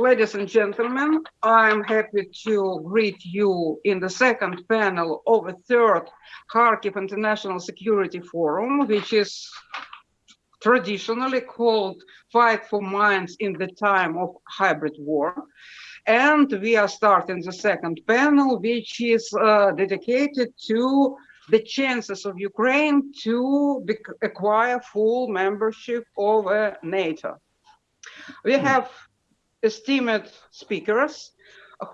ladies and gentlemen, I'm happy to greet you in the second panel of the third Kharkiv International Security Forum, which is traditionally called Fight for Minds in the Time of Hybrid War. And we are starting the second panel, which is uh, dedicated to the chances of Ukraine to acquire full membership of uh, NATO. We have esteemed speakers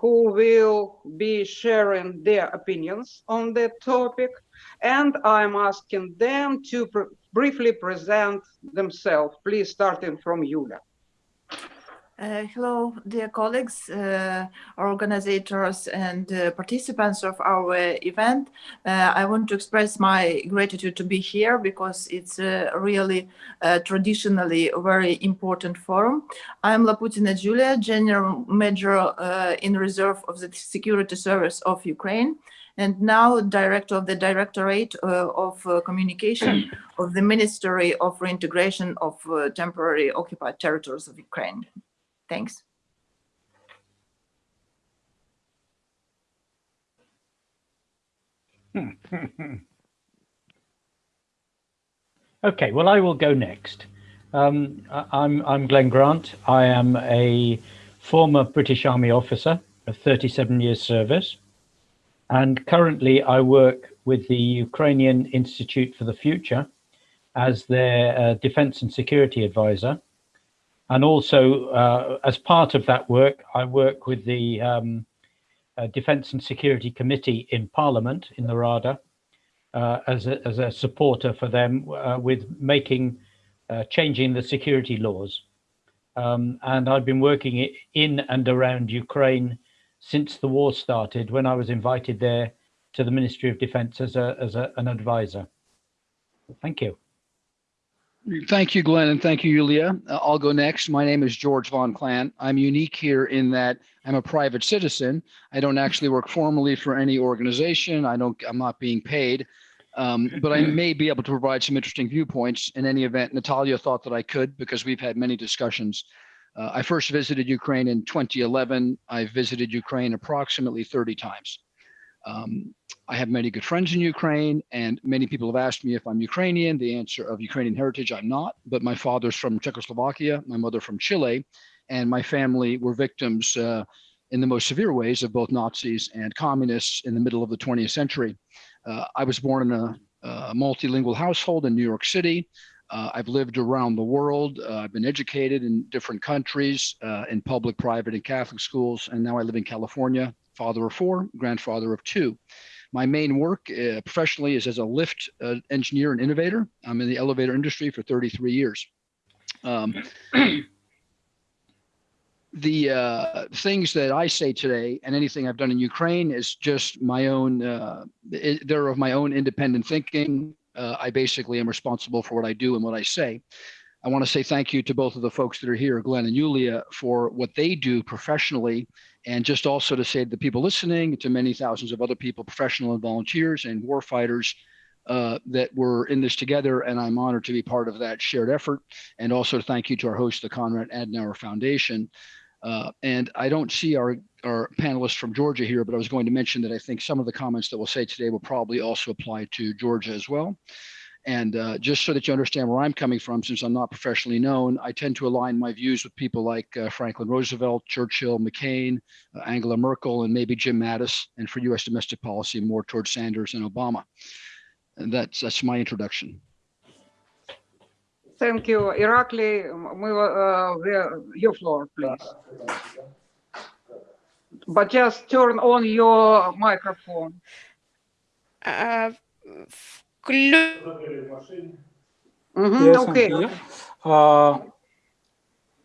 who will be sharing their opinions on the topic, and I'm asking them to pr briefly present themselves. Please starting from Yulia. Uh, hello, dear colleagues, uh, organizers and uh, participants of our event. Uh, I want to express my gratitude to be here because it's really traditionally a very important forum. I'm Laputina Julia, General Major uh, in Reserve of the Security Service of Ukraine and now Director of the Directorate uh, of Communication of the Ministry of Reintegration of Temporary Occupied Territories of Ukraine. Thanks. okay, well, I will go next. Um, I'm, I'm Glenn Grant. I am a former British Army officer of 37 years service. And currently I work with the Ukrainian Institute for the Future as their uh, defense and security advisor. And also, uh, as part of that work, I work with the um, uh, Defence and Security Committee in Parliament in the Rada uh, as, a, as a supporter for them uh, with making, uh, changing the security laws. Um, and I've been working in and around Ukraine since the war started when I was invited there to the Ministry of Defence as, a, as a, an advisor. Thank you. Thank you, Glenn, and thank you, Yulia. Uh, I'll go next. My name is George Von Clant. I'm unique here in that I'm a private citizen. I don't actually work formally for any organization. I don't. I'm not being paid, um, but I may be able to provide some interesting viewpoints. In any event, Natalia thought that I could because we've had many discussions. Uh, I first visited Ukraine in 2011. I visited Ukraine approximately 30 times. Um, I have many good friends in Ukraine, and many people have asked me if I'm Ukrainian. The answer of Ukrainian heritage, I'm not, but my father's from Czechoslovakia, my mother from Chile, and my family were victims uh, in the most severe ways of both Nazis and communists in the middle of the 20th century. Uh, I was born in a, a, multilingual household in New York City. Uh, I've lived around the world. Uh, I've been educated in different countries, uh, in public, private, and Catholic schools, and now I live in California, father of four, grandfather of two. My main work uh, professionally is as a lift uh, engineer and innovator. I'm in the elevator industry for 33 years. Um, the uh, things that I say today and anything I've done in Ukraine is just my own, uh, they're of my own independent thinking. Uh, I basically am responsible for what I do and what I say. I want to say thank you to both of the folks that are here, Glenn and Yulia, for what they do professionally and just also to say to the people listening, to many thousands of other people, professional and volunteers and war fighters uh, that were in this together. And I'm honored to be part of that shared effort. And also thank you to our host, the Konrad Adenauer Foundation. Uh, and I don't see our, our panelists from Georgia here, but I was going to mention that I think some of the comments that we'll say today will probably also apply to Georgia as well. And uh, just so that you understand where I'm coming from, since I'm not professionally known, I tend to align my views with people like uh, Franklin Roosevelt, Churchill, McCain, uh, Angela Merkel, and maybe Jim Mattis, and for U.S. domestic policy, more towards Sanders and Obama. And that's that's my introduction. Thank you, Irakli. Uh, your floor, please. But just turn on your microphone. Uh, Mm -hmm, yes, okay. Uh,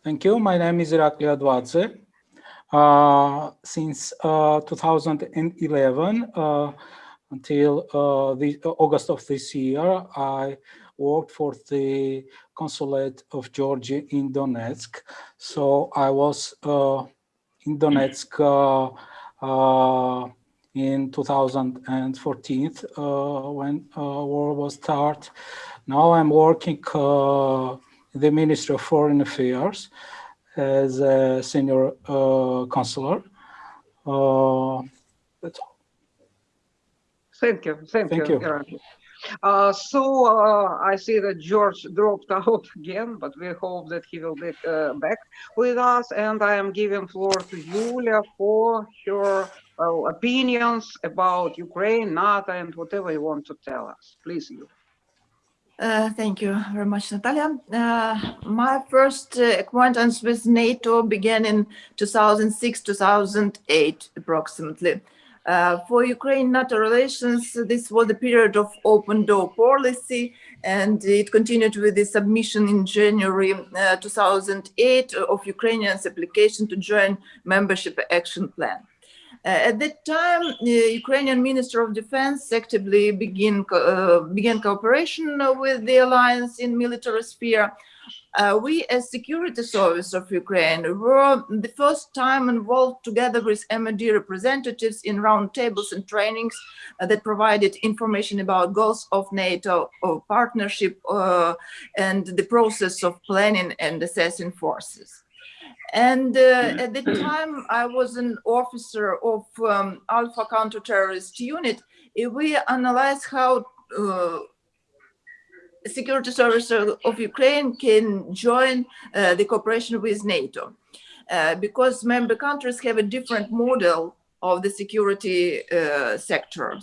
thank you. My name is Irakli Advadze. Uh, since uh, 2011 uh, until uh, the August of this year, I worked for the consulate of Georgia in Donetsk. So I was uh, in Donetsk in 2014 uh, when uh, war was start. Now I'm working uh, in the Ministry of Foreign Affairs as a senior uh, counselor. Uh, that's all. Thank you, thank Thank you. you. Uh, so uh, I see that George dropped out again, but we hope that he will be uh, back with us. And I am giving floor to Julia for her uh, opinions about Ukraine, NATO, and whatever you want to tell us. Please, you. Uh, thank you very much, Natalia. Uh, my first uh, acquaintance with NATO began in 2006-2008, approximately. Uh, for Ukraine-NATO relations, this was a period of open door policy, and it continued with the submission in January uh, 2008 of Ukrainians' application to join membership action plan. Uh, at that time, the Ukrainian Minister of Defense actively begin, uh, began cooperation with the alliance in military sphere. Uh, we, as security service of Ukraine, were the first time involved together with MOD representatives in roundtables and trainings uh, that provided information about goals of NATO or partnership uh, and the process of planning and assessing forces. And uh, at the time, I was an officer of um, Alpha counter-terrorist unit. Uh, We analyzed how uh, security service of Ukraine can join uh, the cooperation with NATO. Uh, because member countries have a different model of the security uh, sector.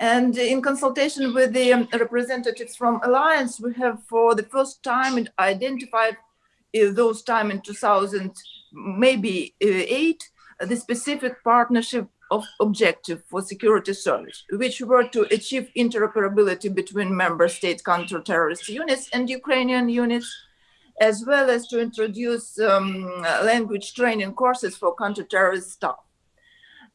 And in consultation with the um, representatives from Alliance, we have for the first time identified those time in 2000, maybe uh, eight, uh, the specific partnership of objective for security service, which were to achieve interoperability between member state counter-terrorist units and Ukrainian units, as well as to introduce um, language training courses for counter-terrorist staff.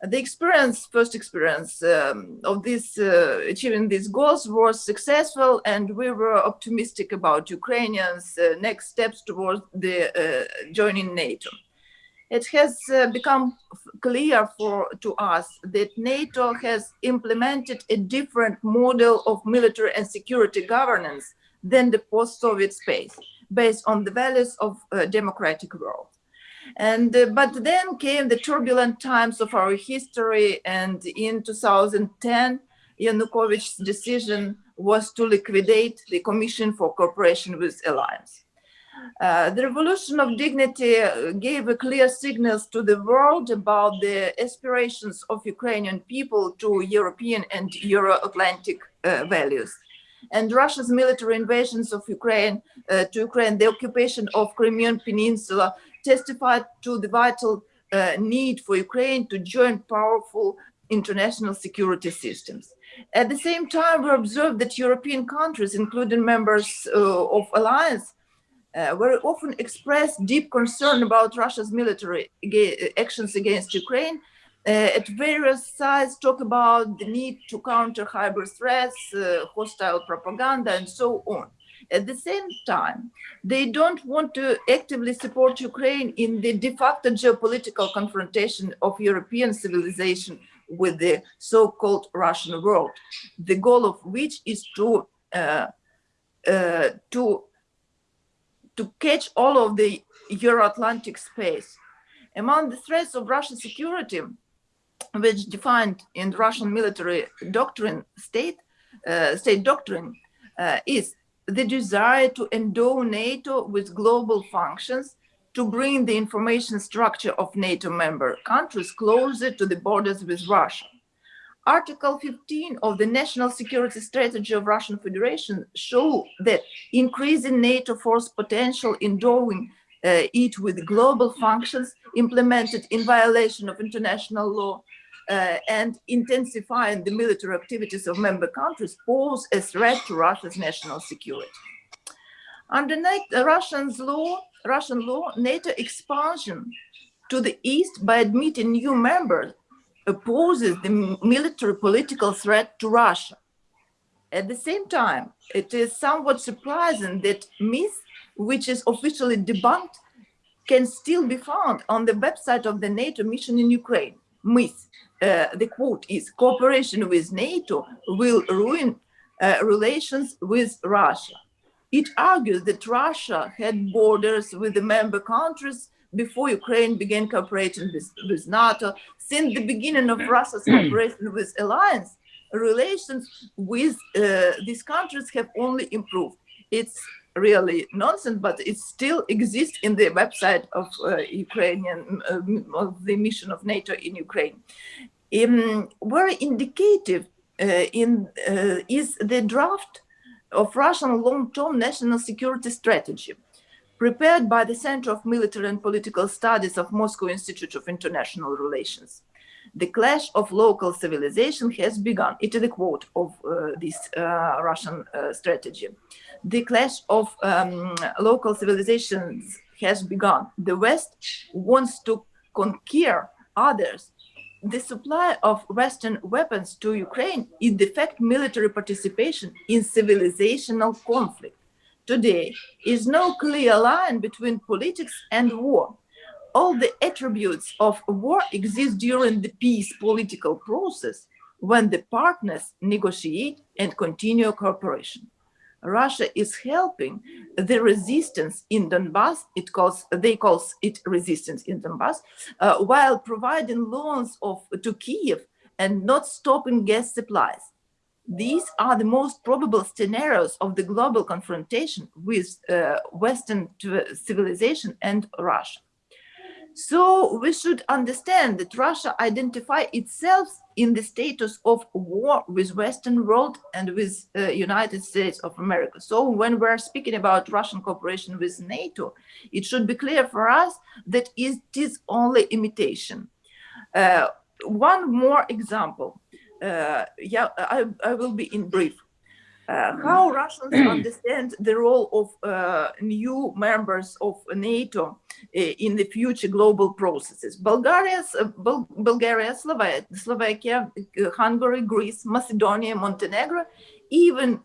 The experience, first experience um, of this, uh, achieving these goals was successful and we were optimistic about Ukrainians' uh, next steps towards the uh, joining NATO. It has uh, become clear for to us that NATO has implemented a different model of military and security governance than the post-Soviet space, based on the values of a democratic world. And uh, but then came the turbulent times of our history, and in 2010, Yanukovych's decision was to liquidate the Commission for Cooperation with Alliance. Uh, the revolution of dignity uh, gave a clear signals to the world about the aspirations of Ukrainian people to European and Euro-Atlantic uh, values. And Russia's military invasions of Ukraine uh, to Ukraine, the occupation of Crimean Peninsula, testified to the vital uh, need for Ukraine to join powerful international security systems. At the same time, we observed that European countries, including members uh, of alliance, uh, very often express deep concern about Russia's military actions against Ukraine. Uh, at various sides, talk about the need to counter hybrid threats, uh, hostile propaganda, and so on. At the same time, they don't want to actively support Ukraine in the de facto geopolitical confrontation of European civilization with the so-called Russian world, the goal of which is to uh, uh, to to catch all of the Euro-Atlantic space. Among the threats of Russian security, which defined in Russian military doctrine, state uh, state doctrine, uh, is the desire to endow NATO with global functions to bring the information structure of NATO member countries closer to the borders with Russia. Article 15 of the National Security Strategy of Russian Federation show that increasing NATO force potential endowing uh, it with global functions implemented in violation of international law uh, and intensifying the military activities of member countries pose a threat to Russia's national security. Under NATO, Russian's law, Russian law, NATO expansion to the east by admitting new members opposes the military political threat to Russia. At the same time, it is somewhat surprising that myth, which is officially debunked, can still be found on the website of the NATO mission in Ukraine. Myth, uh, the quote is, cooperation with NATO will ruin uh, relations with Russia. It argues that Russia had borders with the member countries before Ukraine began cooperating with, with NATO. Since the beginning of Russia's cooperation with alliance, relations with uh, these countries have only improved. It's really nonsense, but it still exists in the website of uh, Ukrainian, uh, of the mission of NATO in Ukraine. Um, very indicative uh, in uh, is the draft of Russian long-term national security strategy, prepared by the Center of Military and Political Studies of Moscow Institute of International Relations. The clash of local civilization has begun. It is a quote of uh, this uh, Russian uh, strategy. The clash of um, local civilizations has begun. The West wants to conquer others the supply of Western weapons to Ukraine is de facto military participation in civilizational conflict. Today is no clear line between politics and war. All the attributes of war exist during the peace political process when the partners negotiate and continue cooperation. Russia is helping the resistance in Donbass. It calls they calls it resistance in Donbass, uh, while providing loans of to Kiev and not stopping gas supplies. These are the most probable scenarios of the global confrontation with uh, Western civilization and Russia. So we should understand that Russia identify itself in the status of war with Western world and with uh, United States of America. So when we're speaking about Russian cooperation with NATO, it should be clear for us that it is only imitation. Uh, one more example. Uh, yeah, I, I will be in brief. Uh, how Russians understand the role of uh, new members of NATO Э, in the future global processes. Bulgaria, Bul Bulgaria Slovakia, Slovakia, Hungary, Greece, Macedonia, Montenegro, even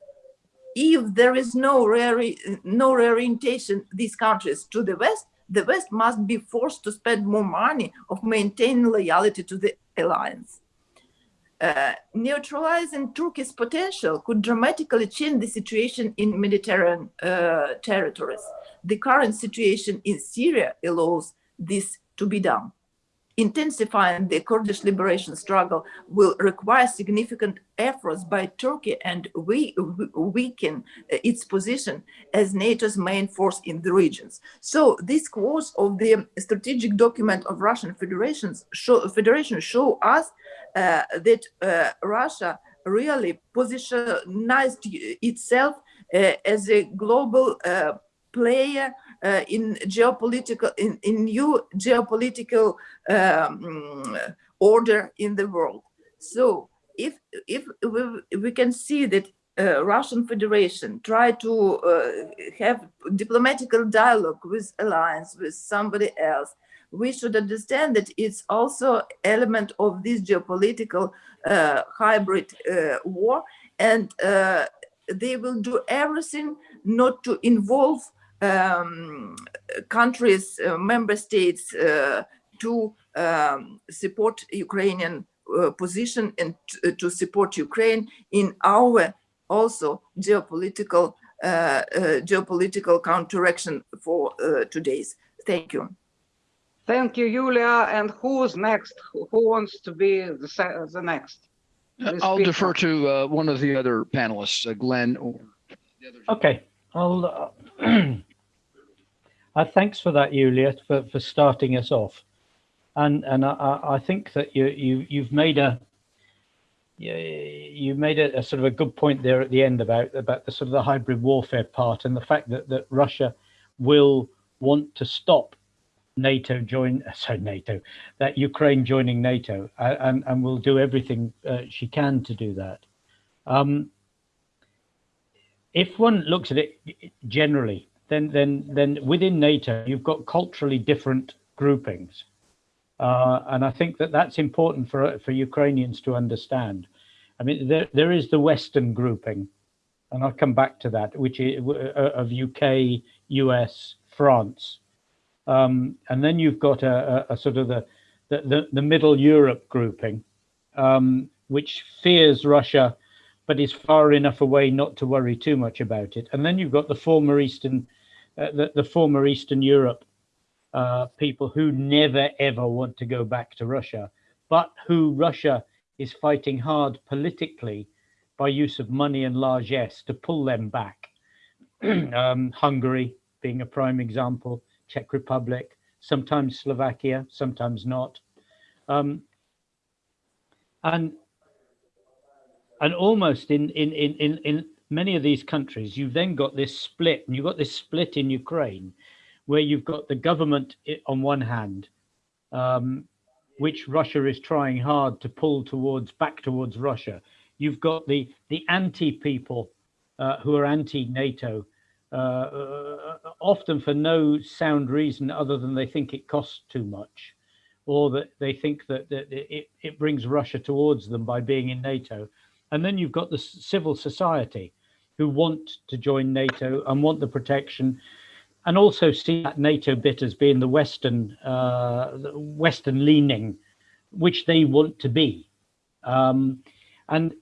if there is no, re no reorientation these countries to the West, the West must be forced to spend more money of maintaining loyalty to the alliance. Uh, neutralizing Turkey's potential could dramatically change the situation in Mediterranean uh, territories. The current situation in Syria allows this to be done intensifying the Kurdish liberation struggle will require significant efforts by Turkey and we, weaken its position as NATO's main force in the regions. So this quotes of the strategic document of Russian Federations show, Federation show us uh, that uh, Russia really positioned itself uh, as a global uh, player uh, in geopolitical in, in new geopolitical um, order in the world. So if if we, we can see that uh, Russian Federation try to uh, have diplomatical dialogue with alliance with somebody else, we should understand that it's also element of this geopolitical uh, hybrid uh, war, and uh, they will do everything not to involve um, countries, uh, member states uh, to um, support Ukrainian uh, position and to support Ukraine in our also geopolitical geopolitical counteraction for today's. Thank you. Thank you, Julia. And who's next? Who, who wants to be the, the next? The I'll defer to uh, one of the other panelists, uh, Glenn. Or okay, I'll. Uh, thanks for that, Julia, for, for starting us off. And and I, I think that you you you've made a you made a, a, sort of a good point there at the end about about the sort of the hybrid warfare part and the fact that that Russia will want to stop NATO join sorry NATO that Ukraine joining NATO uh, and and will do everything uh, she can to do that. Um, if one looks at it generally, then then then within NATO you've got culturally different groupings, uh, and I think that that's important for for Ukrainians to understand. I mean, there there is the Western grouping, and I'll come back to that, which is uh, of UK, US, France, um, and then you've got a, a, a sort of the, the the, the middle Europe grouping, um, which fears Russia but is far enough away not to worry too much about it. And then you've got the former Eastern, uh, the, the former Eastern Europe uh, people who never ever want to go back to Russia, but who Russia is fighting hard politically by use of money and largesse to pull them back. um, Hungary being a prime example, Czech Republic, sometimes Slovakia, sometimes not. Um, and and almost in, in, in, in, in many of these countries, you've then got this split, and you've got this split in Ukraine, where you've got the government on one hand, um, which Russia is trying hard to pull towards back towards Russia. You've got the the anti people uh, who are anti NATO, uh, uh, often for no sound reason other than they think it costs too much, or that they think that, that it, it brings Russia towards them by being in NATO. And then you've got the civil society who want to join NATO and want the protection and also see that NATO bit as being the Western, uh, Western leaning, which they want to be. Um, and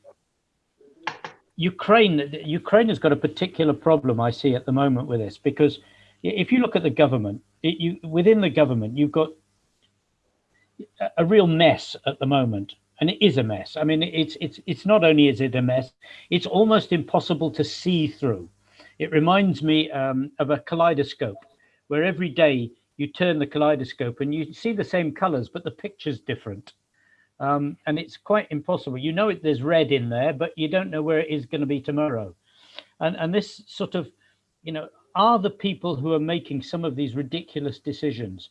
Ukraine, Ukraine has got a particular problem I see at the moment with this, because if you look at the government, it, you, within the government, you've got a real mess at the moment and it is a mess. I mean, it's it's it's not only is it a mess, it's almost impossible to see through. It reminds me um, of a kaleidoscope, where every day you turn the kaleidoscope and you see the same colors, but the picture's different. Um, and it's quite impossible. You know it, there's red in there, but you don't know where it is going to be tomorrow. And and this sort of, you know, are the people who are making some of these ridiculous decisions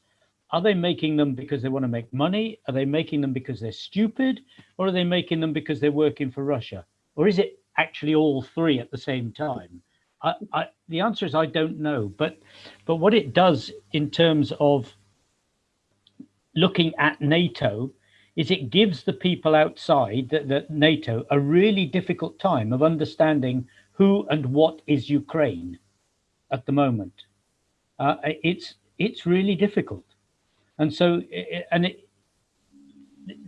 are they making them because they want to make money? Are they making them because they're stupid? Or are they making them because they're working for Russia? Or is it actually all three at the same time? I, I, the answer is I don't know. But but what it does in terms of looking at NATO is it gives the people outside that, that NATO a really difficult time of understanding who and what is Ukraine at the moment. Uh, it's it's really difficult and so and it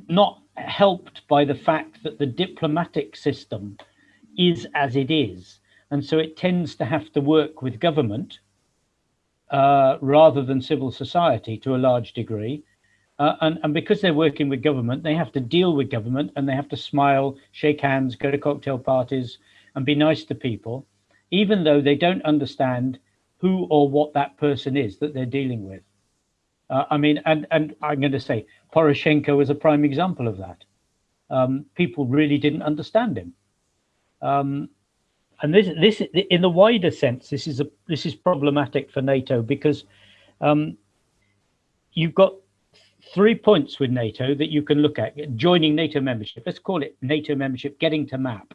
not helped by the fact that the diplomatic system is as it is. And so it tends to have to work with government uh, rather than civil society to a large degree. Uh, and, and because they're working with government they have to deal with government and they have to smile shake hands go to cocktail parties and be nice to people even though they don't understand who or what that person is that they're dealing with uh, I mean, and and I'm going to say Poroshenko is a prime example of that. Um, people really didn't understand him. Um, and this this in the wider sense, this is a this is problematic for NATO because um, you've got three points with NATO that you can look at joining NATO membership. Let's call it NATO membership, getting to map.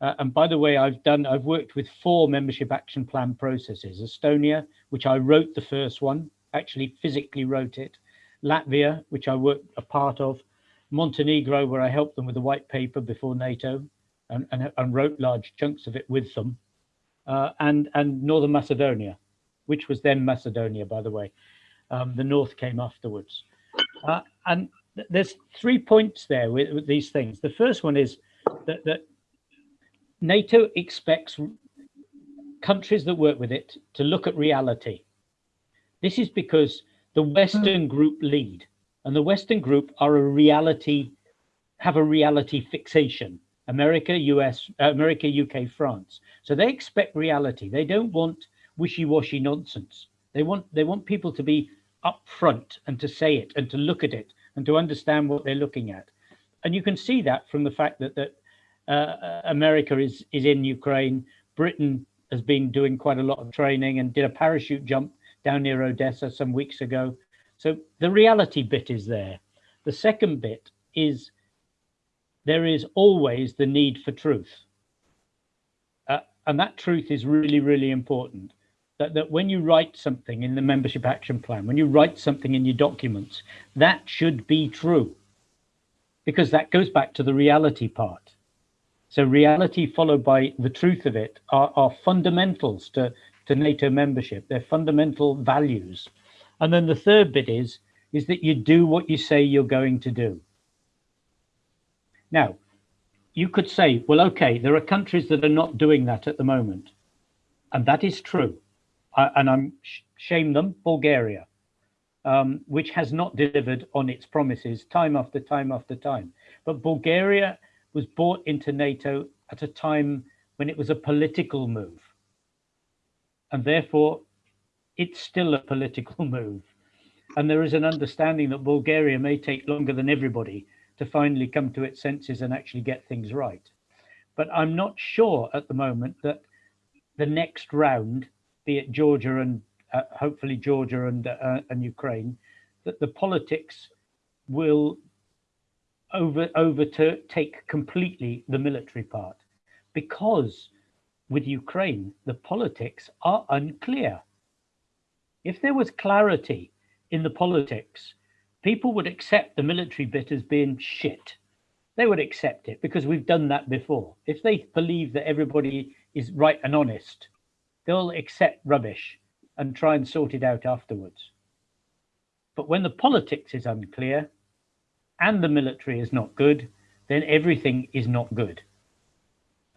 Uh, and by the way, I've done I've worked with four membership action plan processes. Estonia, which I wrote the first one, actually physically wrote it. Latvia, which I worked a part of. Montenegro, where I helped them with the white paper before NATO and, and, and wrote large chunks of it with them. Uh, and, and Northern Macedonia, which was then Macedonia, by the way. Um, the North came afterwards. Uh, and th there's three points there with, with, these things. The first one is that, that NATO expects countries that work with it to look at reality this is because the Western group lead and the Western group are a reality, have a reality fixation. America, US, uh, America, UK, France. So they expect reality. They don't want wishy-washy nonsense. They want they want people to be upfront and to say it and to look at it and to understand what they're looking at. And you can see that from the fact that that uh, America is is in Ukraine. Britain has been doing quite a lot of training and did a parachute jump down near Odessa some weeks ago. So the reality bit is there. The second bit is there is always the need for truth. Uh, and that truth is really, really important. That, that when you write something in the membership action plan, when you write something in your documents, that should be true. Because that goes back to the reality part. So reality followed by the truth of it are, are fundamentals to, to NATO membership, their fundamental values. And then the third bit is, is that you do what you say you're going to do. Now, you could say, well, okay, there are countries that are not doing that at the moment. And that is true. I, and I'm sh- shame them, Bulgaria, um, which has not delivered on its promises time after time after time. But Bulgaria was bought into NATO at a time when it was a political move. And therefore, it's still a political move. And there is an understanding that Bulgaria may take longer than everybody to finally come to its senses and actually get things right. But I'm not sure at the moment that the next round, be it Georgia and uh, hopefully Georgia and, uh, and Ukraine, that the politics will over overtake completely the military part because with Ukraine, the politics are unclear. If there was clarity in the politics, people would accept the military bit as being shit. They would accept it because we've done that before. If they believe that everybody is right and honest, they'll accept rubbish and try and sort it out afterwards. But when the politics is unclear and the military is not good, then everything is not good.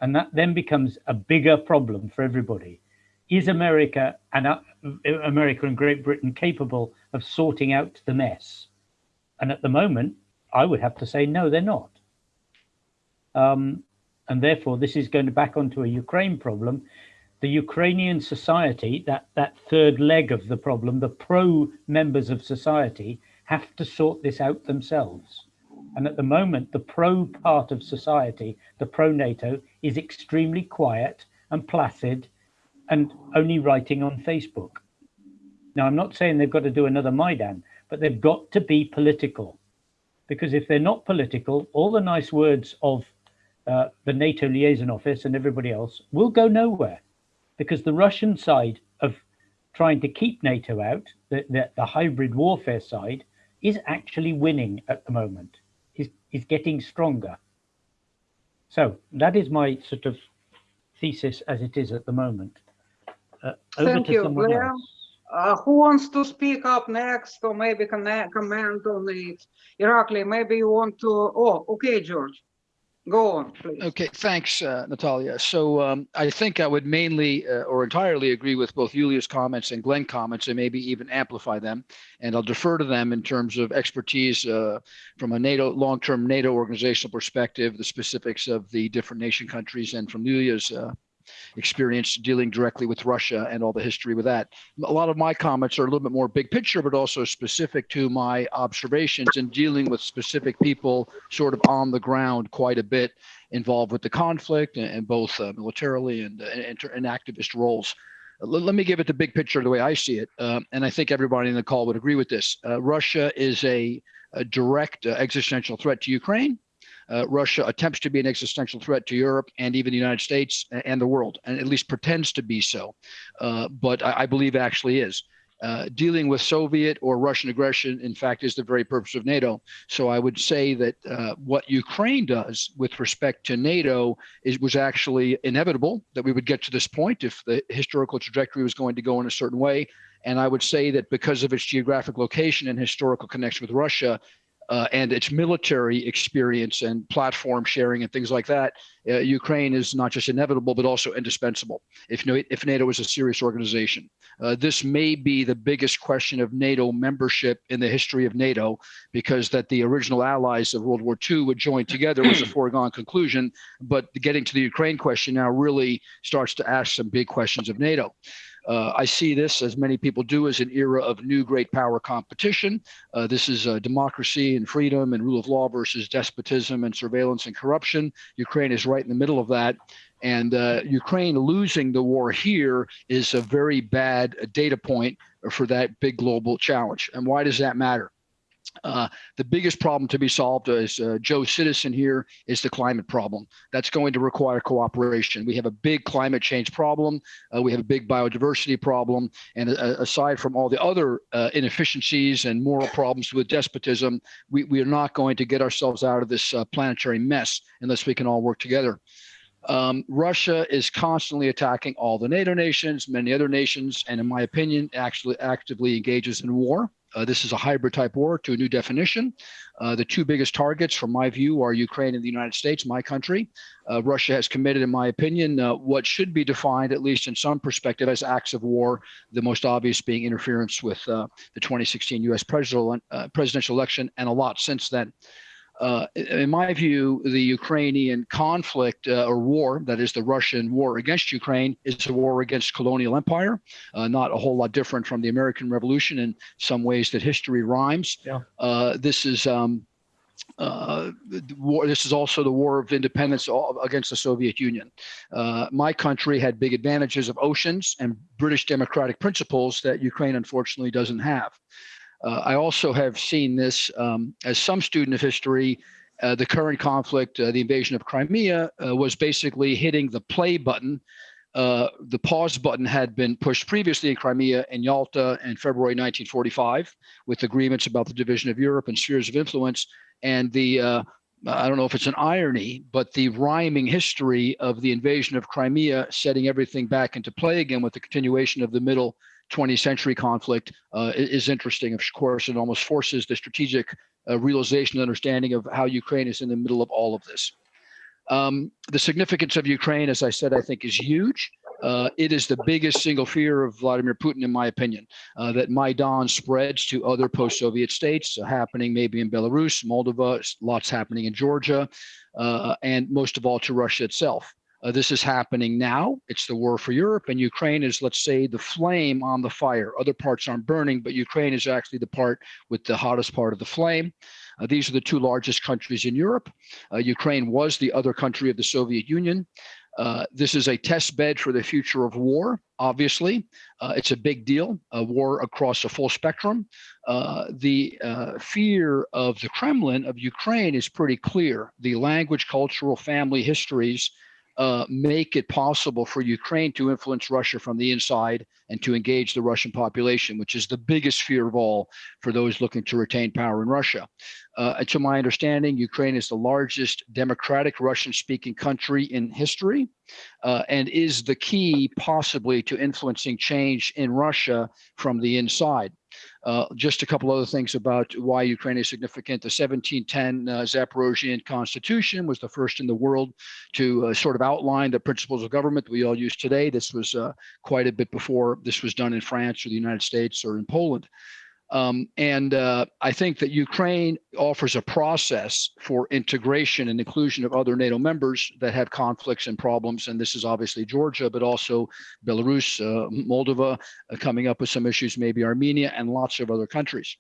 And that then becomes a bigger problem for everybody. Is America and uh, America and Great Britain capable of sorting out the mess? And at the moment, I would have to say, no, they're not. Um, and therefore, this is going to back onto a Ukraine problem. The Ukrainian society, that, that third leg of the problem, the pro members of society, have to sort this out themselves. And at the moment, the pro part of society, the pro NATO, is extremely quiet and placid and only writing on Facebook. Now, I'm not saying they've got to do another Maidan, but they've got to be political. Because if they're not political, all the nice words of uh, the NATO liaison office and everybody else will go nowhere. Because the Russian side of trying to keep NATO out, the, the, the hybrid warfare side, is actually winning at the moment, is, getting stronger. So that is my sort of thesis as it is at the moment. Uh, over Thank to you, Blair. Uh, who wants to speak up next or maybe connect, comment on it? Irakli, maybe you want to, oh, okay, George. Go on, please. Okay, thanks, uh, Natalia. So um, I think I would mainly uh, or entirely agree with both Julia's comments and Glenn comments and maybe even amplify them. And I'll defer to them in terms of expertise uh, from a NATO long-term NATO organizational perspective, the specifics of the different nation countries and from Julia's uh, experience dealing directly with Russia and all the history with that. A lot of my comments are a little bit more big picture, but also specific to my observations and dealing with specific people sort of on the ground quite a bit involved with the conflict and both uh, militarily and, uh, and, and activist roles. Let, let, me give it the big picture the way I see it. Um, and I think everybody in the call would agree with this. Uh, Russia is a, a direct uh, existential threat to Ukraine uh, Russia attempts to be an existential threat to Europe and even the United States and the world, and at least pretends to be so. Uh, but I, I, believe actually is. Uh, dealing with Soviet or Russian aggression, in fact, is the very purpose of NATO. So I would say that uh, what Ukraine does with respect to NATO is was actually inevitable that we would get to this point if the historical trajectory was going to go in a certain way. And I would say that because of its geographic location and historical connection with Russia, uh, and its military experience and platform sharing and things like that, uh, Ukraine is not just inevitable, but also indispensable if, if NATO is a serious organization. Uh, this may be the biggest question of NATO membership in the history of NATO, because that the original allies of World War II would join together was a foregone conclusion. But getting to the Ukraine question now really starts to ask some big questions of NATO. Uh, I see this, as many people do, as an era of new great power competition. Uh, this is uh, democracy and freedom and rule of law versus despotism and surveillance and corruption. Ukraine is right in the middle of that. And uh, Ukraine losing the war here is a very bad data point for that big global challenge. And why does that matter? Uh, the biggest problem to be solved as uh, Joe Citizen here is the climate problem. That's going to require cooperation. We have a big climate change problem. Uh, we have a big biodiversity problem. And uh, aside from all the other uh, inefficiencies and moral problems with despotism, we, we are not going to get ourselves out of this uh, planetary mess unless we can all work together. Um, Russia is constantly attacking all the NATO nations, many other nations, and in my opinion, actually actively engages in war Uh, this is a hybrid type war to a new definition. Uh, the two biggest targets, from my view, are Ukraine and the United States, my country. Uh, Russia has committed, in my opinion, uh, what should be defined, at least in some perspective, as acts of war, the most obvious being interference with uh, the 2016 US presidential, presidential election and a lot since then. Uh, in my view, the Ukrainian conflict uh, or war, that is the Russian war against Ukraine, is a war against colonial empire. Uh, not a whole lot different from the American Revolution in some ways that history rhymes. Yeah. Uh, this is um, uh, war. This is also the war of independence against the Soviet Union. Uh, my country had big advantages of oceans and British democratic principles that Ukraine unfortunately doesn't have. Uh, I also have seen this um, as some student of history. Uh, the current conflict, uh, the invasion of Crimea, uh, was basically hitting the play button. Uh, the pause button had been pushed previously in Crimea and Yalta in February 1945, with agreements about the division of Europe and spheres of influence. And the uh, I don't know if it's an irony, but the rhyming history of the invasion of Crimea setting everything back into play again with the continuation of the middle 20th century conflict uh, is interesting. Of course, it almost forces the strategic uh, realization and understanding of how Ukraine is in the middle of all of this. Um, the significance of Ukraine, as I said, I think is huge. Uh, it is the biggest single fear of Vladimir Putin, in my opinion, uh, that Maidan spreads to other post-Soviet states, uh, happening maybe in Belarus, Moldova, lots happening in Georgia, uh, and most of all to Russia itself. Uh, this is happening now. It's the war for Europe, and Ukraine is, let's say, the flame on the fire. Other parts aren't burning, but Ukraine is actually the part with the hottest part of the flame. Uh, these are the two largest countries in Europe. Uh, Ukraine was the other country of the Soviet Union. Uh, this is a test bed for the future of war, obviously. Uh, it's a big deal, a war across a full spectrum. Uh, the fear of the Kremlin of Ukraine is pretty clear. The language, cultural, family histories uh, make it possible for Ukraine to influence Russia from the inside and to engage the Russian population, which is the biggest fear of all for those looking to retain power in Russia. Uh, and to my understanding, Ukraine is the largest democratic Russian speaking country in history uh, and is the key possibly to influencing change in Russia from the inside. Uh, just a couple other things about why Ukraine is significant. The 1710 uh, Zaporozhian constitution was the first in the world to uh, sort of outline the principles of government we all use today. This was uh, quite a bit before this was done in France or the United States or in Poland. Um, and uh, I think that Ukraine offers a process for integration and inclusion of other NATO members that have conflicts and problems. And this is obviously Georgia, but also Belarus, uh, Moldova, uh, coming up with some issues, maybe Armenia, and lots of other countries.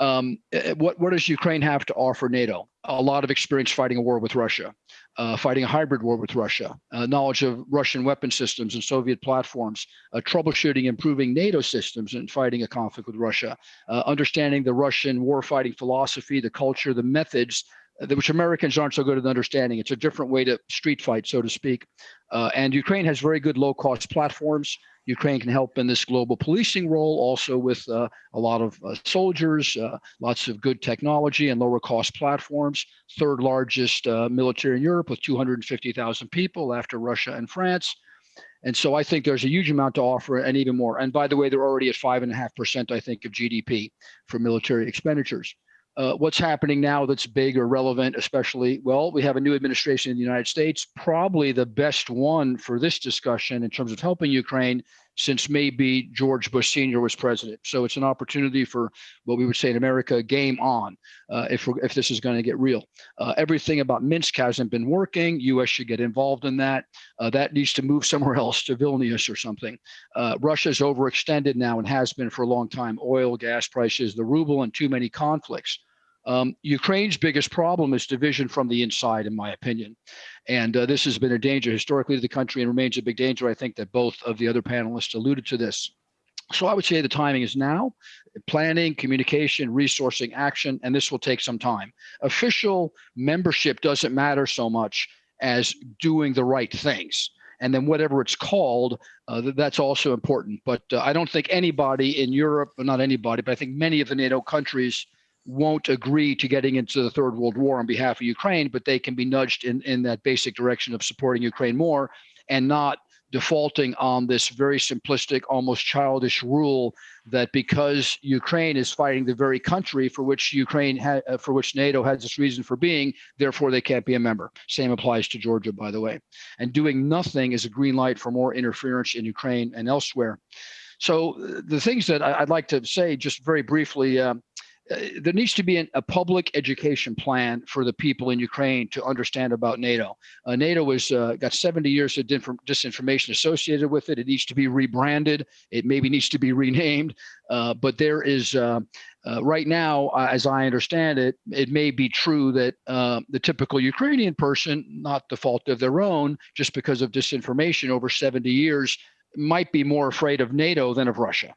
Um, eh, what, what does Ukraine have to offer NATO? A lot of experience fighting a war with Russia, uh, fighting a hybrid war with Russia, uh, knowledge of Russian weapon systems and Soviet platforms, uh, troubleshooting, improving NATO systems and fighting a conflict with Russia, uh, understanding the Russian warfighting philosophy, the culture, the methods, uh, which Americans aren't so good at understanding. It's a different way to street fight, so to speak. Uh, and Ukraine has very good low cost platforms. Ukraine can help in this global policing role, also with uh, a lot of uh, soldiers, uh, lots of good technology and lower cost platforms. Third largest uh, military in Europe with 250,000 people after Russia and France. And so I think there's a huge amount to offer and even more. And by the way, they're already at five and a half percent, I think, of GDP for military expenditures. Uh, what's happening now that's big or relevant, especially, well, we have a new administration in the United States, probably the best one for this discussion in terms of helping Ukraine since maybe George Bush Sr. was president. So it's an opportunity for what we would say in America, game on, uh, if, if this is going to get real. Uh, everything about Minsk hasn't been working. U.S. should get involved in that. Uh, that needs to move somewhere else to Vilnius or something. Uh, Russia's overextended now and has been for a long time. Oil, gas prices, the ruble, and too many conflicts. Um, Ukraine's biggest problem is division from the inside, in my opinion. And uh, this has been a danger historically to the country and remains a big danger. I think that both of the other panelists alluded to this. So I would say the timing is now planning, communication, resourcing, action, and this will take some time. Official membership doesn't matter so much as doing the right things. And then whatever it's called, uh, that's also important. But uh, I don't think anybody in Europe, not anybody, but I think many of the NATO countries won't agree to getting into the third world war on behalf of Ukraine, but they can be nudged in, in that basic direction of supporting Ukraine more and not defaulting on this very simplistic, almost childish rule that because Ukraine is fighting the very country for which Ukraine uh, for which NATO has its reason for being, therefore they can't be a member. Same applies to Georgia, by the way. And doing nothing is a green light for more interference in Ukraine and elsewhere. So uh, the things that I'd like to say just very briefly, uh, uh, there needs to be an, a public education plan for the people in Ukraine to understand about NATO. Uh, NATO has uh, got 70 years of disinformation associated with it. It needs to be rebranded. It maybe needs to be renamed. Uh, but there is, uh, right now, as I understand it, it may be true that the typical Ukrainian person, not the fault of their own, just because of disinformation over 70 years, might be more afraid of NATO than of Russia.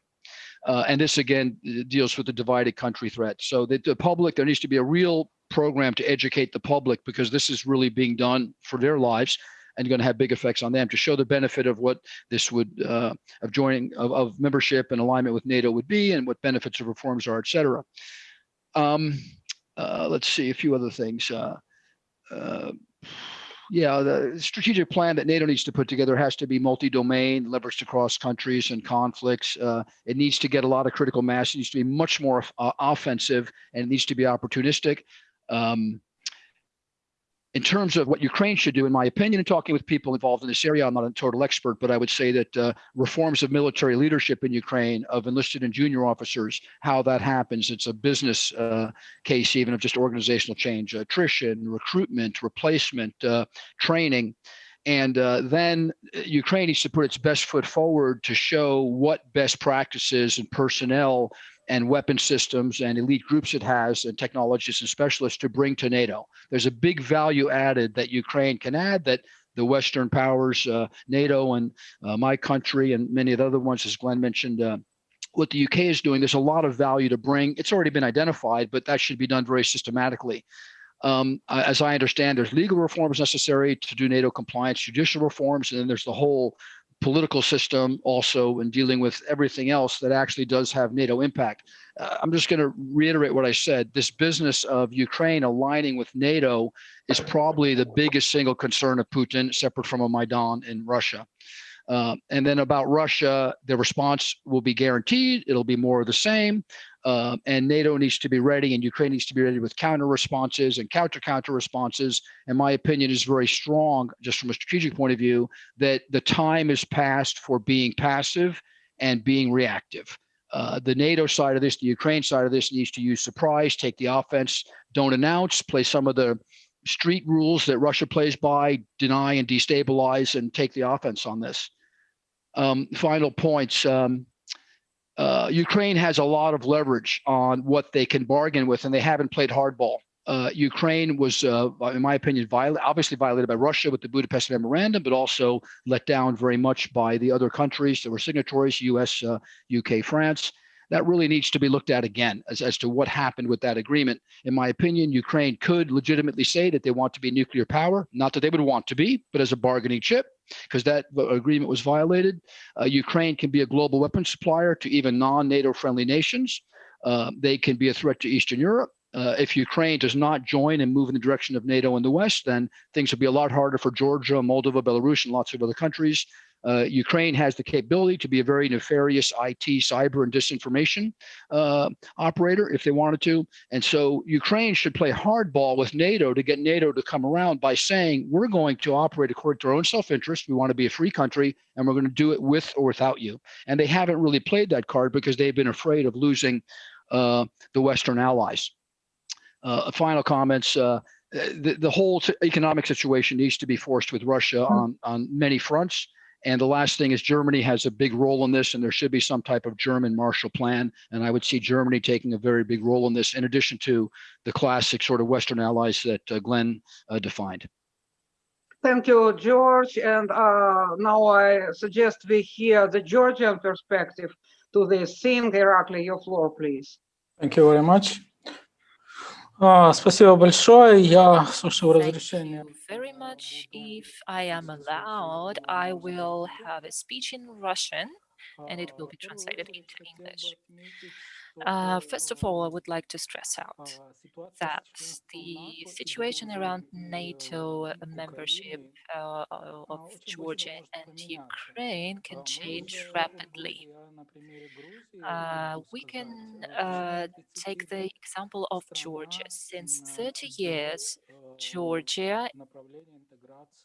Uh, and this again deals with the divided country threat. So that the public, there needs to be a real program to educate the public because this is really being done for their lives and going to have big effects on them to show the benefit of what this would uh, of joining of, of membership and alignment with NATO would be and what benefits of reforms are, et cetera. Um, uh, let's see a few other things. Uh, uh, yeah, the strategic plan that NATO needs to put together has to be multi-domain, leveraged across countries and conflicts. Uh, it needs to get a lot of critical mass. It needs to be much more uh, offensive, and it needs to be opportunistic. Um, in terms of what Ukraine should do, in my opinion, and talking with people involved in this area, I'm not a total expert, but I would say that uh, reforms of military leadership in Ukraine, of enlisted and junior officers, how that happens, it's a business uh, case, even of just organizational change, attrition, recruitment, replacement, uh, training. And uh, then Ukraine needs to put its best foot forward to show what best practices and personnel and weapon systems and elite groups it has and technologists and specialists to bring to NATO. There's a big value added that Ukraine can add that the Western powers, uh, NATO and uh, my country and many of the other ones, as Glenn mentioned, uh, what the UK is doing, there's a lot of value to bring. It's already been identified, but that should be done very systematically. Um, as I understand, there's legal reforms necessary to do NATO compliance, judicial reforms, and then there's the whole political system also in dealing with everything else that actually does have NATO impact. Uh, I'm just going to reiterate what I said. This business of Ukraine aligning with NATO is probably the biggest single concern of Putin, separate from a Maidan in Russia. Uh, and then about Russia, the response will be guaranteed. It'll be more of the same. Uh, and NATO needs to be ready, and Ukraine needs to be ready with counter responses and counter counter responses. And my opinion is very strong, just from a strategic point of view, that the time is past for being passive and being reactive. Uh, the NATO side of this, the Ukraine side of this, needs to use surprise, take the offense, don't announce, play some of the street rules that Russia plays by, deny and destabilize, and take the offense on this. Um, final points. Um, uh, Ukraine has a lot of leverage on what they can bargain with, and they haven't played hardball. Uh, Ukraine was, uh, in my opinion, violent, obviously violated by Russia with the Budapest Memorandum, but also let down very much by the other countries that were signatories, US, UK, uh, France. That really needs to be looked at again as, as to what happened with that agreement. In my opinion, Ukraine could legitimately say that they want to be nuclear power, not that they would want to be, but as a bargaining chip because that agreement was violated. Uh, Ukraine can be a global weapons supplier to even non-NATO friendly nations. Uh, they can be a threat to Eastern Europe. Uh, if Ukraine does not join and move in the direction of NATO in the West, then things will be a lot harder for Georgia, Moldova, Belarus, and lots of other countries uh, Ukraine has the capability to be a very nefarious IT, cyber, and disinformation uh, operator if they wanted to. And so Ukraine should play hardball with NATO to get NATO to come around by saying, we're going to operate according to our own self-interest. We want to be a free country, and we're going to do it with or without you. And they haven't really played that card because they've been afraid of losing uh, the Western allies. Uh, final comments. Uh, the, the whole economic situation needs to be forced with Russia on, on many fronts. And the last thing is Germany has a big role in this, and there should be some type of German Marshall Plan. And I would see Germany taking a very big role in this, in addition to the classic sort of Western allies that uh, Glenn uh, defined. Thank you, George. And uh, now I suggest we hear the Georgian perspective to this scene. Irakli, your floor, please. Thank you very much. А, спасибо большое. Я, с вашего разрешения. very much. If I am allowed, I will have a speech in Russian and it will be translated into English. Uh, first of all, I would like to stress out that the situation around NATO uh, membership uh, uh, of Georgia and Ukraine can change rapidly. Uh, we can uh, take the example of Georgia. Since 30 years, Georgia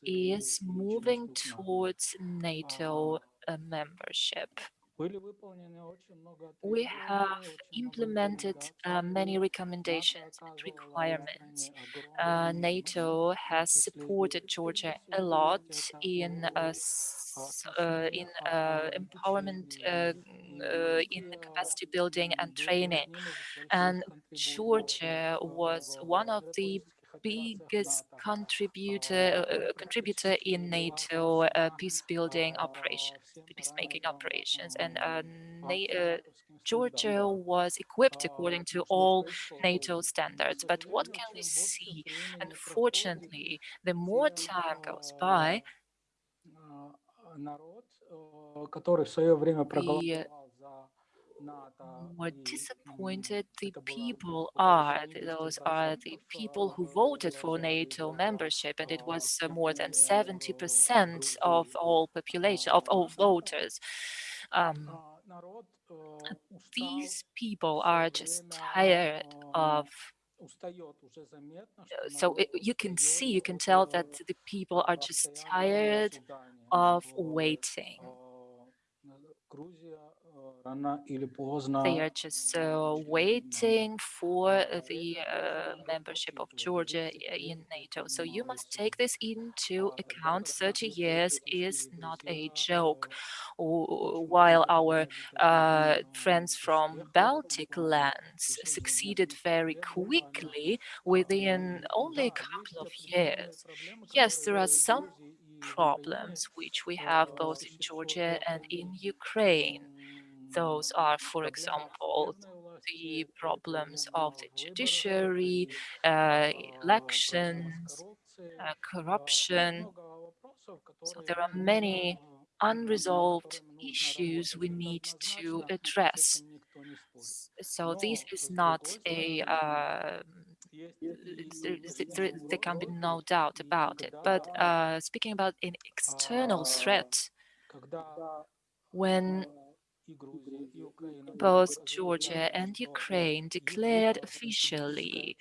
is moving towards NATO uh, membership. We have implemented uh, many recommendations and requirements. Uh, NATO has supported Georgia a lot in uh, uh, in uh, empowerment, uh, uh, in capacity building and training. And Georgia was one of the biggest contributor uh, uh, contributor in NATO uh, peace building operations, peacemaking operations, and uh, uh, Georgia was equipped according to all NATO standards. But what can we see? Unfortunately, the more time goes by, the more disappointed the people are. Those are the people who voted for NATO membership, and it was uh, more than 70% of all population, of all voters. Um, these people are just tired of uh, so it, you can see, you can tell that the people are just tired of waiting. They are just uh, waiting for the uh, membership of Georgia in NATO. So you must take this into account. 30 years is not a joke. While our uh, friends from Baltic lands succeeded very quickly within only a couple of years. Yes, there are some problems which we have both in Georgia and in Ukraine those are, oh, for example, the problems of the judiciary, uh, elections, uh, corruption. So there are many unresolved issues we need to address. So this is not a, uh, there, can be no doubt about it. But uh, speaking about an external threat, when both Georgia and Ukraine declared officially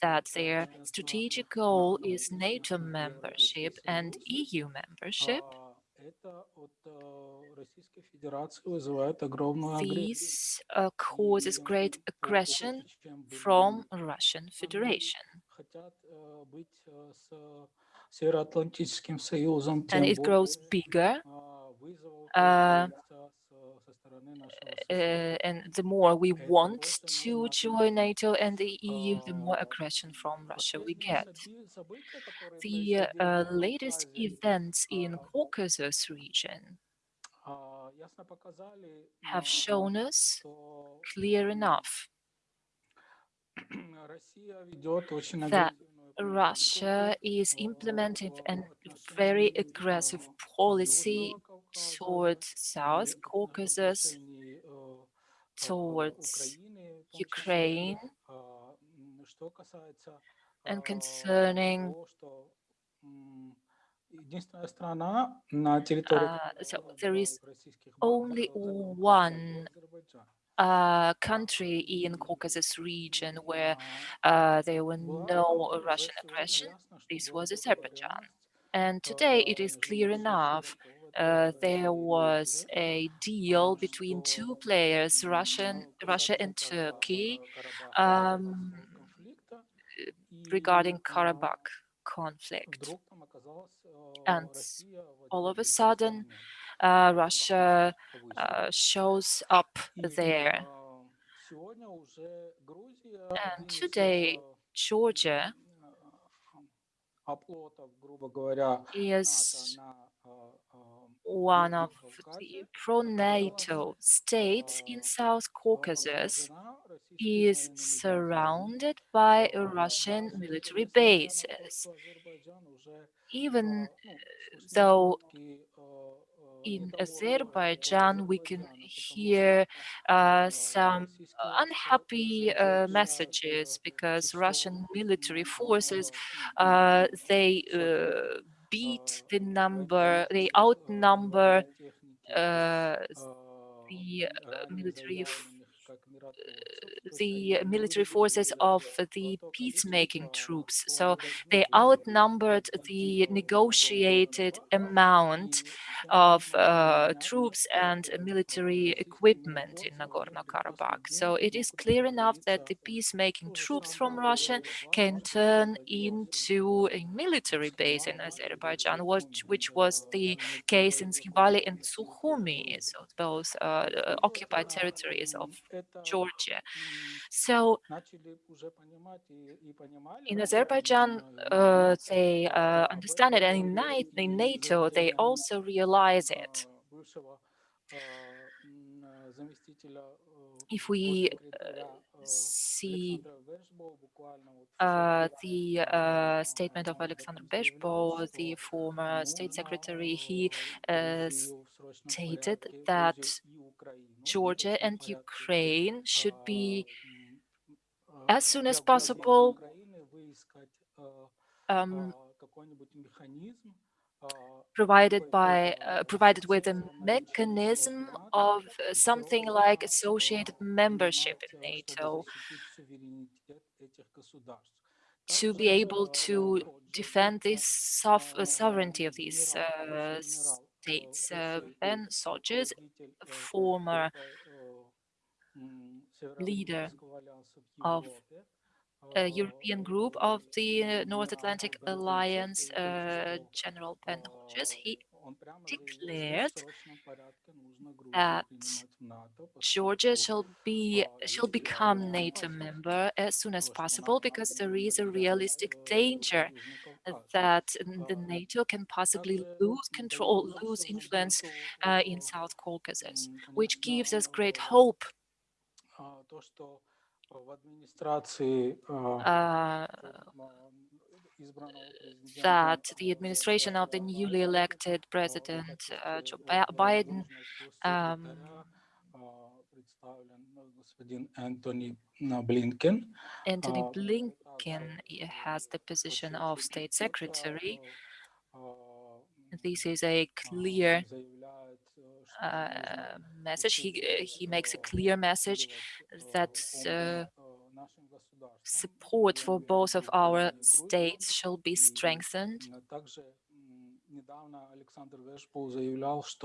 that their strategic goal is NATO membership and EU membership. This uh, causes great aggression from Russian Federation. And it grows bigger uh, uh, and the more we want to join NATO and the EU, the more aggression from Russia we get. The uh, latest events in Caucasus region have shown us clear enough that Russia is implementing a very aggressive policy towards South Caucasus, towards Ukraine, and concerning uh, so there is only one uh, country in Caucasus region where uh, there were no Russian aggression. This was Azerbaijan. And today it is clear enough uh, there was a deal between two players, Russian, Russia and Turkey, um, regarding Karabakh conflict. And all of a sudden, uh, Russia uh, shows up there. And today, Georgia is one of the pro-NATO states in South Caucasus is surrounded by Russian military bases. Even uh, though in Azerbaijan we can hear uh, some unhappy uh, uh, messages because Russian military forces, uh, uh they beat the number, they outnumber uh, the uh, military the military forces of the peacemaking troops. So they outnumbered the negotiated amount of uh, troops and military equipment in Nagorno-Karabakh. So it is clear enough that the peacemaking troops from Russia can turn into a military base in Azerbaijan, which, which was the case in Tskhinvali and Sukhumi, so both uh, occupied territories of Georgia. So in Azerbaijan, uh, they uh, understand it, and in NATO, they also realize it. If we uh, see uh, the uh, statement of Alexander Vershbow, the former state secretary, he uh, stated that Georgia and Ukraine should be, as soon as possible, um, provided by uh, provided with a mechanism of uh, something like associated membership in NATO to be able to defend this uh, sovereignty of these uh, states. Uh, Ben Hodges, a former leader of European group of the North Atlantic Alliance, uh, General Ben Hodges, he declared that Georgia shall be shall become NATO member as soon as possible because there is a realistic danger that the NATO can possibly lose control, lose influence uh, in South Caucasus, which gives us great hope uh, that the administration of the newly elected President uh, Joe Bi- Biden um, Antony Blinken Antony Blinken has the position of State Secretary. This is a clear uh, message. He uh, he makes a clear message that uh, support for both of our states shall be strengthened.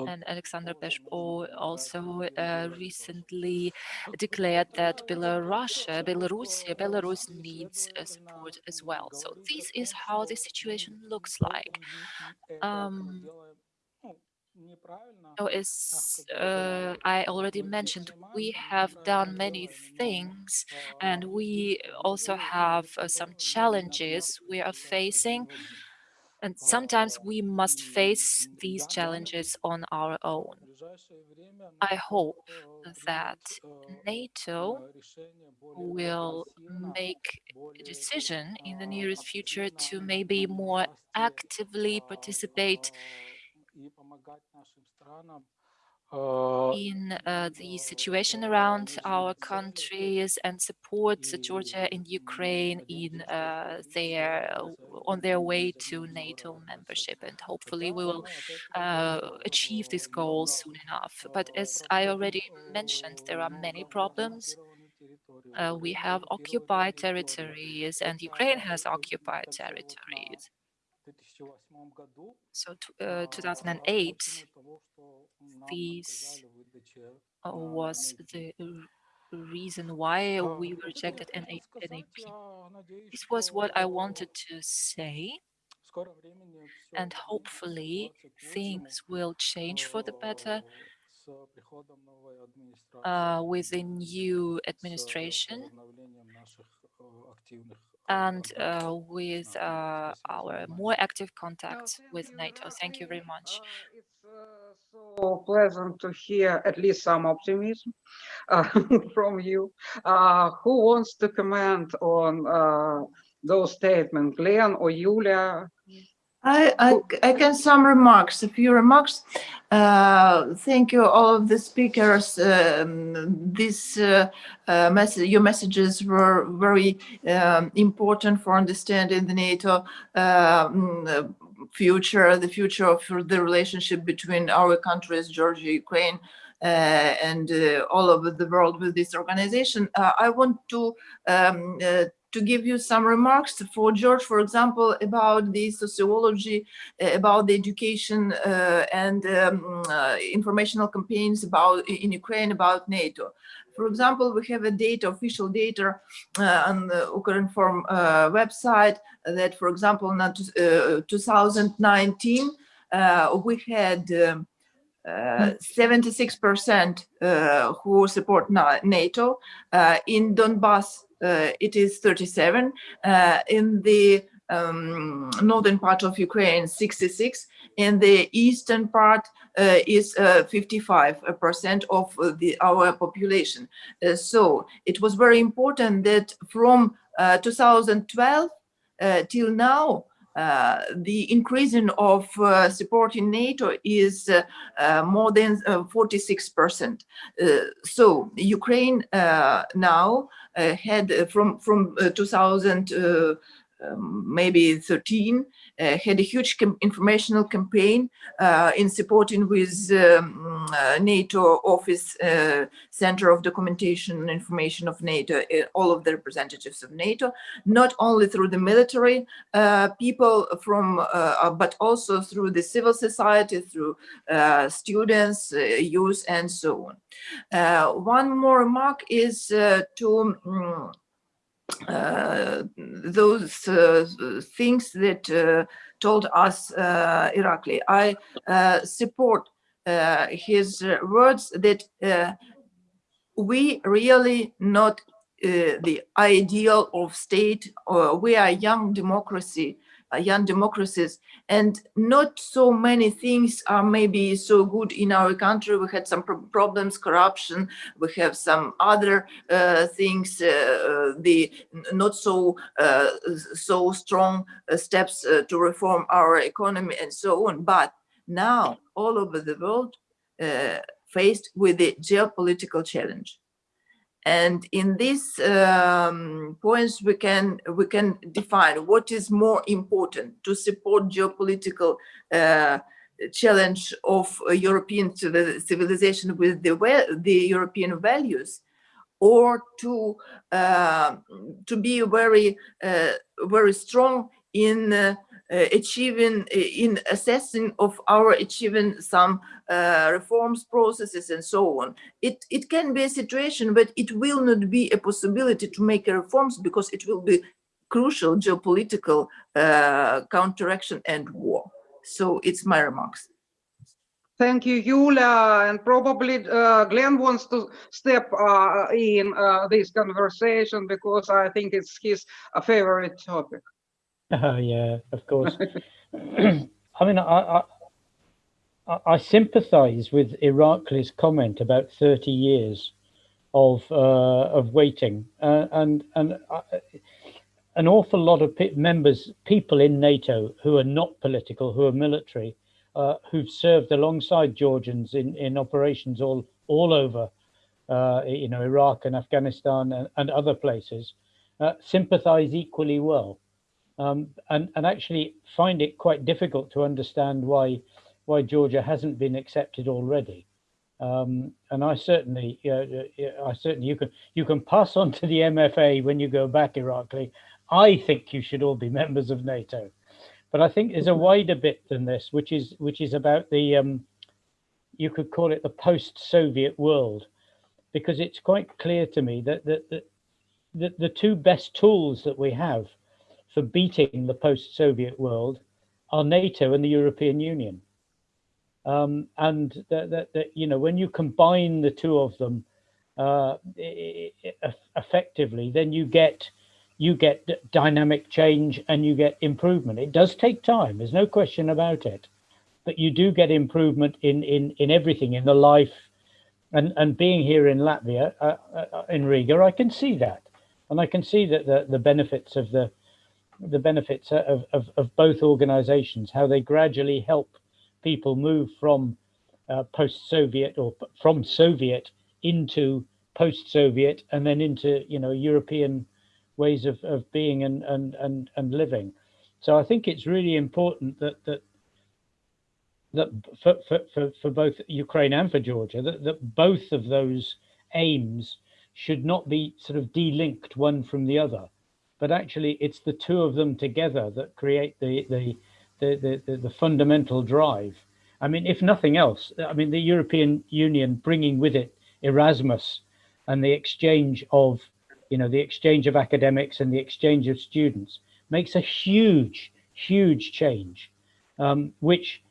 And Alexander Vershbow also uh, recently declared that Belarus, Belarus, Belarus needs uh, support as well. So this is how the situation looks like. Um, So as uh, I already mentioned, we have done many things and we also have uh, some challenges we are facing. And sometimes we must face these challenges on our own. I hope that NATO will make a decision in the nearest future to maybe more actively participate in uh, the situation around our countries and support Georgia and Ukraine in uh, their on their way to NATO membership. And hopefully, we will uh, achieve this goal soon enough. But as I already mentioned, there are many problems. Uh, we have occupied territories, and Ukraine has occupied territories. So, uh, 2008, these uh, was the reason why we rejected MAP. This was what I wanted to say, and hopefully things will change for the better uh, with the new administration and uh, with uh, our more active contacts with NATO. Thank you very much. It's uh, so pleasant to hear at least some optimism uh, from you. Uh, Who wants to comment on uh, those statements, Glenn or Yulia? I, I, I can some remarks, a few remarks. Uh, thank you, all of the speakers. Um, this uh, uh, message, your messages were very um, important for understanding the NATO um, future, the future of the relationship between our countries, Georgia, Ukraine, uh, and uh, all over the world with this organization. Uh, I want to um, to give you some remarks for George, for example, about the sociology, uh, about the education uh, and um, uh, informational campaigns about in Ukraine about NATO. For example, we have a data, official data uh, on the Ukrinform uh, website that, for example, in uh, 2019, we had 76% um, who support NATO. in Donbass, uh, it is 37. Uh, in the um, northern part of Ukraine, 66. In the eastern part uh, is 55% of the, our population. so it was very important that from 2012 till now, uh, the increasing of uh, support in NATO is uh, more than 46%. so Ukraine now had from from 2000 um, maybe 13, uh, had a huge informational campaign uh, in supporting with um, uh, NATO Office uh, Center of Documentation and Information of NATO, uh, all of the representatives of NATO, not only through the military uh, people from, but also through the civil society, through students, youth, and so on. one more remark is to um, those uh, things that uh, told us uh, Irakli. I uh, support uh, his words that we really not the ideal of state, or we are young democracy uh, young democracies. And not so many things are maybe so good in our country. We had some pro problems corruption. We have some other uh, things uh, uh the not so uh, so strong uh, steps to reform our economy and so on. But now all over the world faced with the geopolitical challenge and in these um, points, we can we can define what is more important to support geopolitical uh, challenge of European civilization with the the European values, or to uh, to be very uh, very strong in uh, uh, achieving uh, in assessing of our achieving some uh, reforms processes and so on it it can be a situation but it will not be a possibility to make reforms because it will be crucial geopolitical uh, counteraction and war so it's my remarks Thank you, Yulia. And probably uh, Glenn wants to step uh, in uh, this conversation because I think it's his favorite topic. Oh, yeah, of course. I mean, I, I, I sympathise with Irakli's comment about 30 years of uh, of waiting, uh, and and uh, an awful lot of members, people in NATO who are not political, who are military, uh, who've served alongside Georgians in in operations all all over, uh, you know, Iraq and Afghanistan and, and other places, uh, sympathise equally well um, and, and actually find it quite difficult to understand why why Georgia hasn't been accepted already. Um, and I certainly, uh, I certainly, you can you can pass on to the MFA when you go back, Irakli. I think you should all be members of NATO, but I think there's a wider bit than this, which is which is about the, um, you could call it the post-Soviet world, because it's quite clear to me that that, that the, the two best tools that we have for beating the post-Soviet world are NATO and the European Union. Um, and that, that, that, you know, when you combine the two of them uh, effectively, then you get you get dynamic change and you get improvement. It does take time. There's no question about it, but you do get improvement in in in everything in the life. And and being here in Latvia, uh, uh, in Riga, I can see that, and I can see that the the benefits of the the benefits of, of, of both organizations, how they gradually help people move from uh, post-Soviet or from Soviet into post-Soviet and then into, you know, European ways of, of being and, and, and, and living. So I think it's really important that, that that for, for, for, for both Ukraine and for Georgia, that, that both of those aims should not be sort of delinked one from the other, but actually it's the two of them together that create the, the, the, the, the, fundamental drive. I mean, if nothing else, I mean, the European Union bringing with it Erasmus and the exchange of, you know, the exchange of academics and the exchange of students makes a huge, huge change, um, which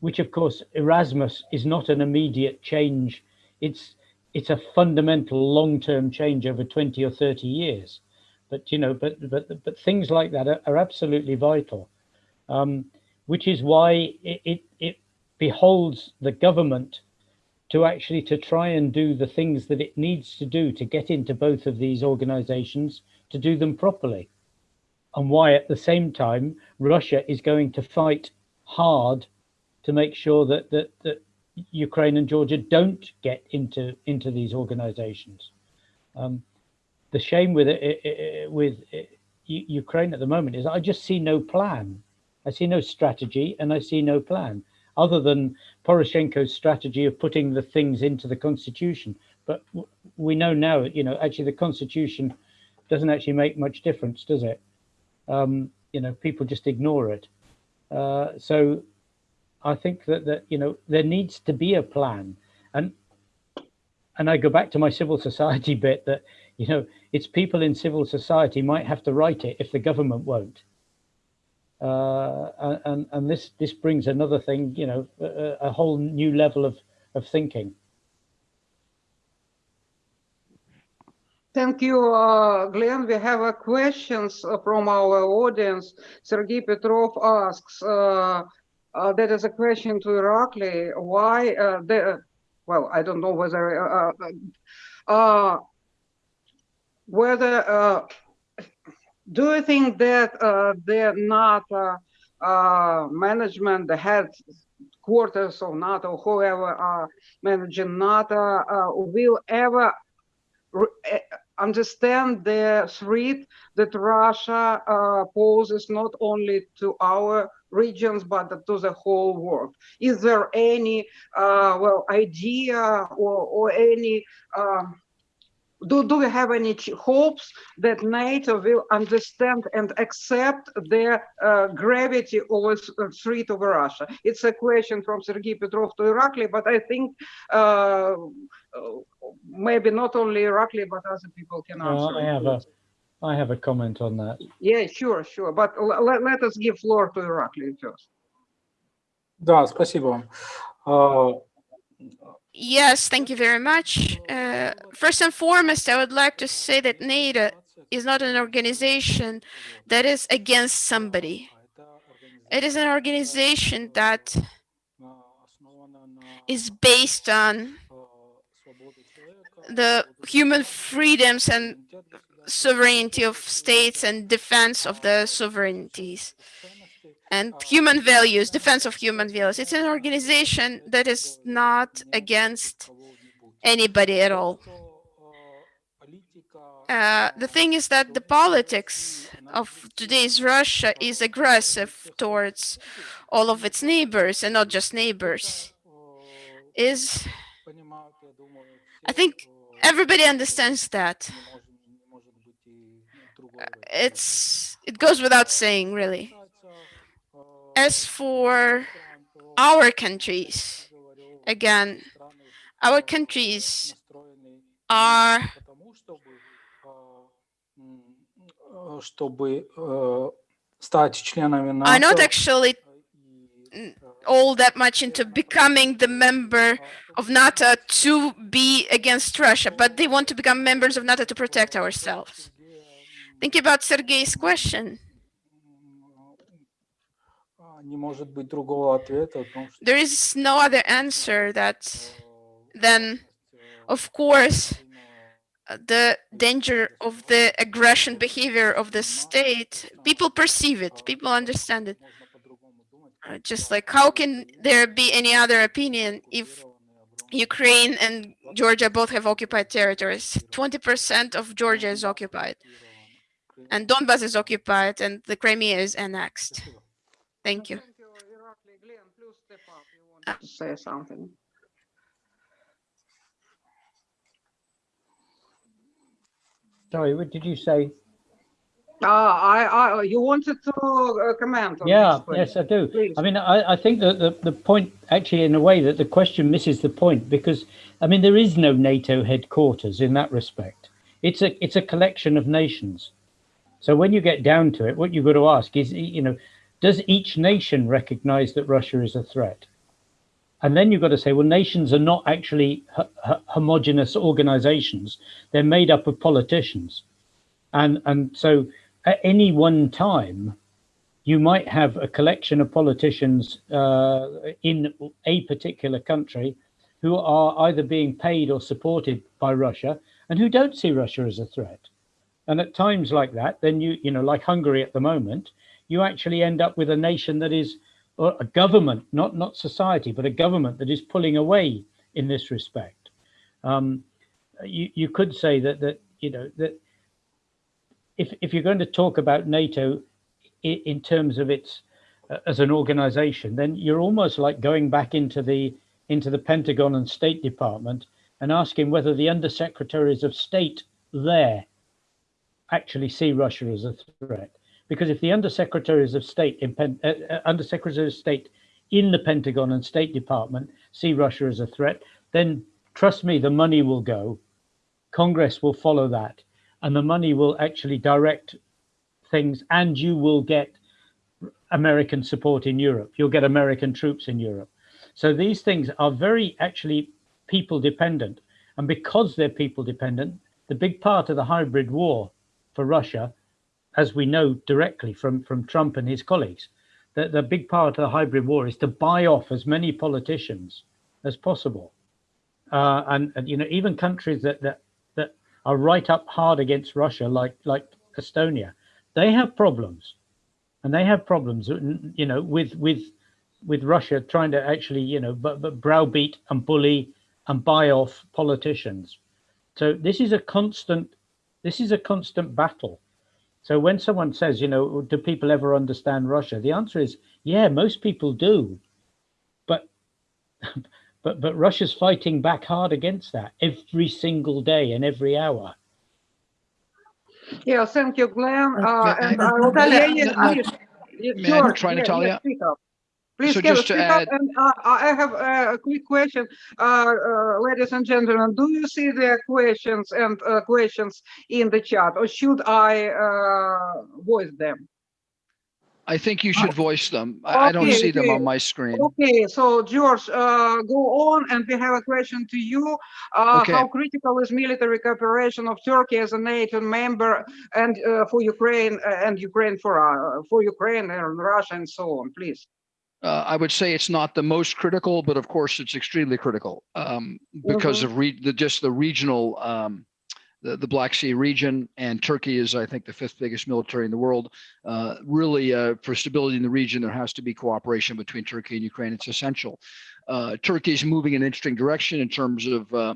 which of course Erasmus is not an immediate change. It's it's a fundamental long-term change over 20 or 30 years. But you know, but but but things like that are, are absolutely vital, um, which is why it, it it beholds the government to actually to try and do the things that it needs to do to get into both of these organizations to do them properly and why at the same time Russia is going to fight hard to make sure that that, that Ukraine and Georgia don't get into into these organizations. Um, the shame with it, it, it with it, Ukraine at the moment is I just see no plan. I see no strategy and I see no plan other than Poroshenko's strategy of putting the things into the constitution. But we know now, you know, actually the constitution doesn't actually make much difference, does it? Um, you know, people just ignore it. Uh, so I think that that you know there needs to be a plan, and and I go back to my civil society bit that you know it's people in civil society might have to write it if the government won't. Uh, and and this this brings another thing, you know, a, a whole new level of of thinking. Thank you, uh, Glenn. We have uh, questions from our audience. Sergei Petrov asks, uh, uh, that is a question to Irakli. Why uh, the, well, I don't know whether, uh, uh, uh whether, uh, do you think that uh, the NATO management, the headquarters of NATO, whoever are managing NATO, will ever understand the threat that Russia uh, poses not only to our regions but to the whole world. Is there any uh, well idea or, or any uh, do, do we have any hopes that NATO will understand and accept the uh, gravity of a threat over Russia? It's a question from Sergei Petrov to Irakli, but I think uh, maybe not only Irakli, but other people can answer. I have a, I have a comment on that. Yeah, sure, sure. But let, let us give floor to Irakli first. Да, спасибо. Uh, Yes, thank you very much. Uh, first and foremost, I would like to say that NATO is not an organization that is against somebody. It is an organization that is based on the human freedoms and sovereignty of states and defense of the sovereignties and human values, defense of human values. It's an organization that is not against anybody at all. Uh, the thing is that the politics of today's Russia is aggressive towards all of its neighbors and not just neighbors. Is I think everybody understands that. Uh, it's it goes without saying, really. As for our countries, again, our countries are are not actually all that much into becoming the member of NATO to be against Russia, but they want to become members of NATO to protect ourselves. Think about Sergei's question. There is no other answer that then, of course, the danger of the aggression behavior of the state, people perceive it, people understand it. Uh, just like how can there be any other opinion if Ukraine and Georgia both have occupied territories? 20% of Georgia is occupied and Donbas is occupied and the Crimea is annexed. Thank you. Thank you, Irakli. Glenn, please step up. You want to say something? Sorry, what did you say? Uh, I, I, you wanted to uh, comment on Yeah, this, yes, I do. Please. I mean, I, I think that the, the point, actually, in a way, that the question misses the point because, I mean, there is no NATO headquarters in that respect. It's a it's a collection of nations. So when you get down to it, what you've got to ask is, you know, does each nation recognize that Russia is a threat? And then you've got to say, well, nations are not actually ho- ho- homogenous organizations. They're made up of politicians. And, and so at any one time, you might have a collection of politicians uh, in a particular country who are either being paid or supported by Russia and who don't see Russia as a threat. And at times like that, then you, you know, like Hungary at the moment, you actually end up with a nation that is a government, not not society, but a government that is pulling away in this respect. Um, you you could say that that you know that if if you're going to talk about NATO in, in terms of its uh, as an organization, then you're almost like going back into the into the Pentagon and State Department and asking whether the undersecretaries of state there actually see Russia as a threat. Because if the undersecretaries of state in Pen, uh, uh, undersecretaries of state in the Pentagon and State Department see Russia as a threat, then trust me, the money will go. Congress will follow that, and the money will actually direct things, and you will get American support in Europe. You'll get American troops in Europe. So these things are very actually people dependent. And because they're people dependent, the big part of the hybrid war for Russia, as we know directly from, from Trump and his colleagues, that the big part of the hybrid war is to buy off as many politicians as possible. Uh, and, and you know, even countries that, that that are right up hard against Russia, like like Estonia, they have problems, and they have problems, you know, with with with Russia trying to actually, you know, but, but browbeat and bully and buy off politicians. So this is a constant, this is a constant battle. So when someone says, you know, do people ever understand Russia? The answer is, yeah, most people do. But but but Russia's fighting back hard against that every single day and every hour. Yeah, thank you, Glenn. Uh, May- and may- I will- Natalia, yeah, yeah, Nat- yes, yes, may I George, try, yeah, Natalia? yeah, speak up. Please So just to add- and uh, I have uh, a quick question, uh, uh, ladies and gentlemen. Do you see the questions and uh, questions in the chat, or should I uh, voice them? I think you should voice them. I, I don't Okay, see them on my screen. Okay, so George, uh, go on, and we have a question to you. Uh, Okay. How critical is military cooperation of Turkey as a NATO member and uh, for Ukraine uh, and Ukraine for uh, for Ukraine and Russia and so on, please? Uh, I would say it's not the most critical, but of course it's extremely critical um, because of re- the, just the regional, um, the, the Black Sea region, and Turkey is, I think, the fifth biggest military in the world. Uh, really, uh, for stability in the region, there has to be cooperation between Turkey and Ukraine. It's essential. Uh, Turkey is moving in an interesting direction in terms of uh,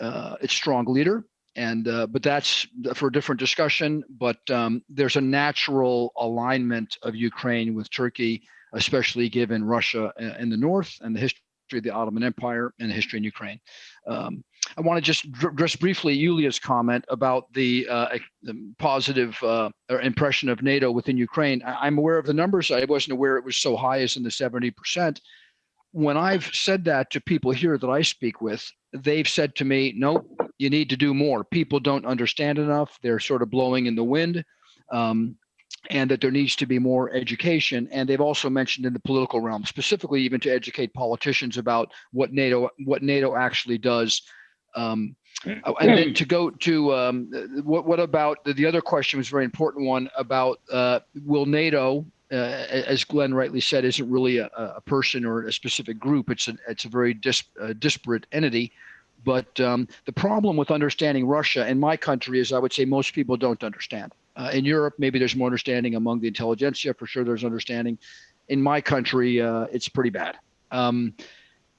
uh, its strong leader, and uh, but that's for a different discussion. But um, there's a natural alignment of Ukraine with Turkey especially given Russia uh, in the north and the history of the Ottoman Empire and the history in Ukraine. Um, I want to just address briefly Yulia's comment about the, uh, the positive uh, impression of NATO within Ukraine. I- I'm aware of the numbers. I wasn't aware it was so high as in the 70%. When I've said that to people here that I speak with, they've said to me, no, you need to do more. People don't understand enough. They're sort of blowing in the wind. Um, and that there needs to be more education. And they've also mentioned in the political realm, specifically even to educate politicians about what NATO what NATO actually does. Um, uh, and then to go to um, what what about the, the other question was a very important one about uh, will NATO uh, as Glenn rightly said, isn't really a, a person or a specific group. It's a it's a very dis, uh, disparate entity. But um, the problem with understanding Russia in my country is I would say most people don't understand. Uh, in Europe, maybe there's more understanding among the intelligentsia. For sure, there's understanding. In my country, uh, it's pretty bad. Um,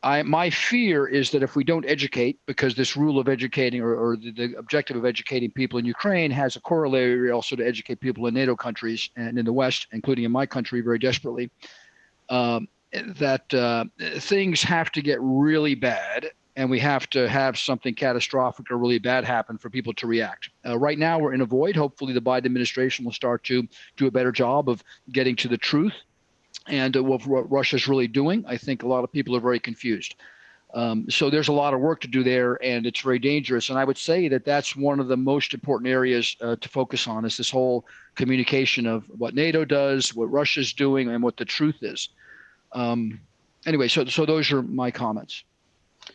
I, my fear is that if we don't educate, because this rule of educating or, or the, the, objective of educating people in Ukraine has a corollary also to educate people in NATO countries and in the West, including in my country, very desperately, um, that uh, things have to get really bad and we have to have something catastrophic or really bad happen for people to react. Uh, right now, we're in a void. Hopefully, the Biden administration will start to do a better job of getting to the truth and uh, what, what Russia's really doing. I think a lot of people are very confused. Um, so there's a lot of work to do there, and it's very dangerous. And I would say that that's one of the most important areas uh, to focus on is this whole communication of what NATO does, what Russia's doing, and what the truth is. Um, anyway, so so those are my comments.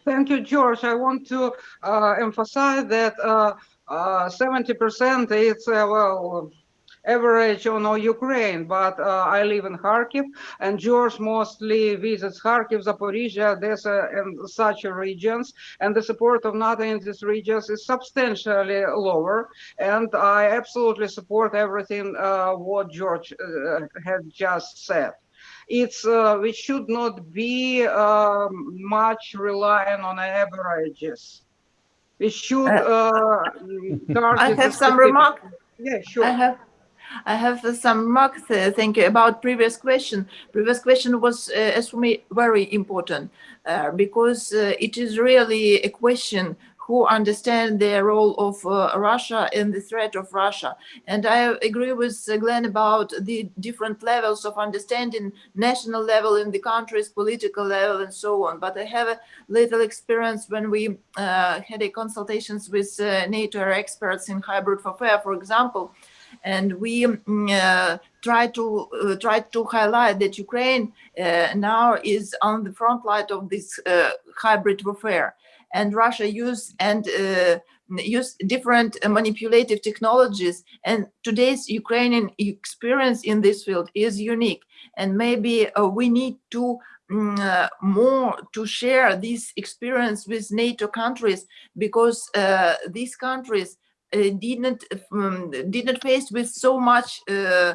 Thank you, George. I want to uh, emphasize that 70% uh, is uh, well average on all Ukraine, but uh, I live in Kharkiv, and George mostly visits Kharkiv, Zaporizhia, Odessa, and such regions, and the support of NATO in these regions is substantially lower, and I absolutely support everything uh, what George uh, had just said it's uh, we should not be uh, much relying on averages. We should uh, I have some remark. Yeah, sure. I have I have some remarks, uh, thank you, about previous question. Previous question was, uh, as for me, very important uh, because uh, it is really a question who understand the role of uh, Russia and the threat of Russia. And I agree with Glenn about the different levels of understanding, national level in the countries, political level, and so on. But I have a little experience when we uh, had a consultations with NATO experts in hybrid warfare, for example, and we mm, uh, try to uh, try to highlight that Ukraine uh, now is on the front line of this uh, hybrid warfare, and Russia use and uh, use different manipulative technologies. And today's Ukrainian experience in this field is unique, and maybe we need to uh, more to share this experience with NATO countries because uh, these countries uh, didn't um, didn't face with so much uh,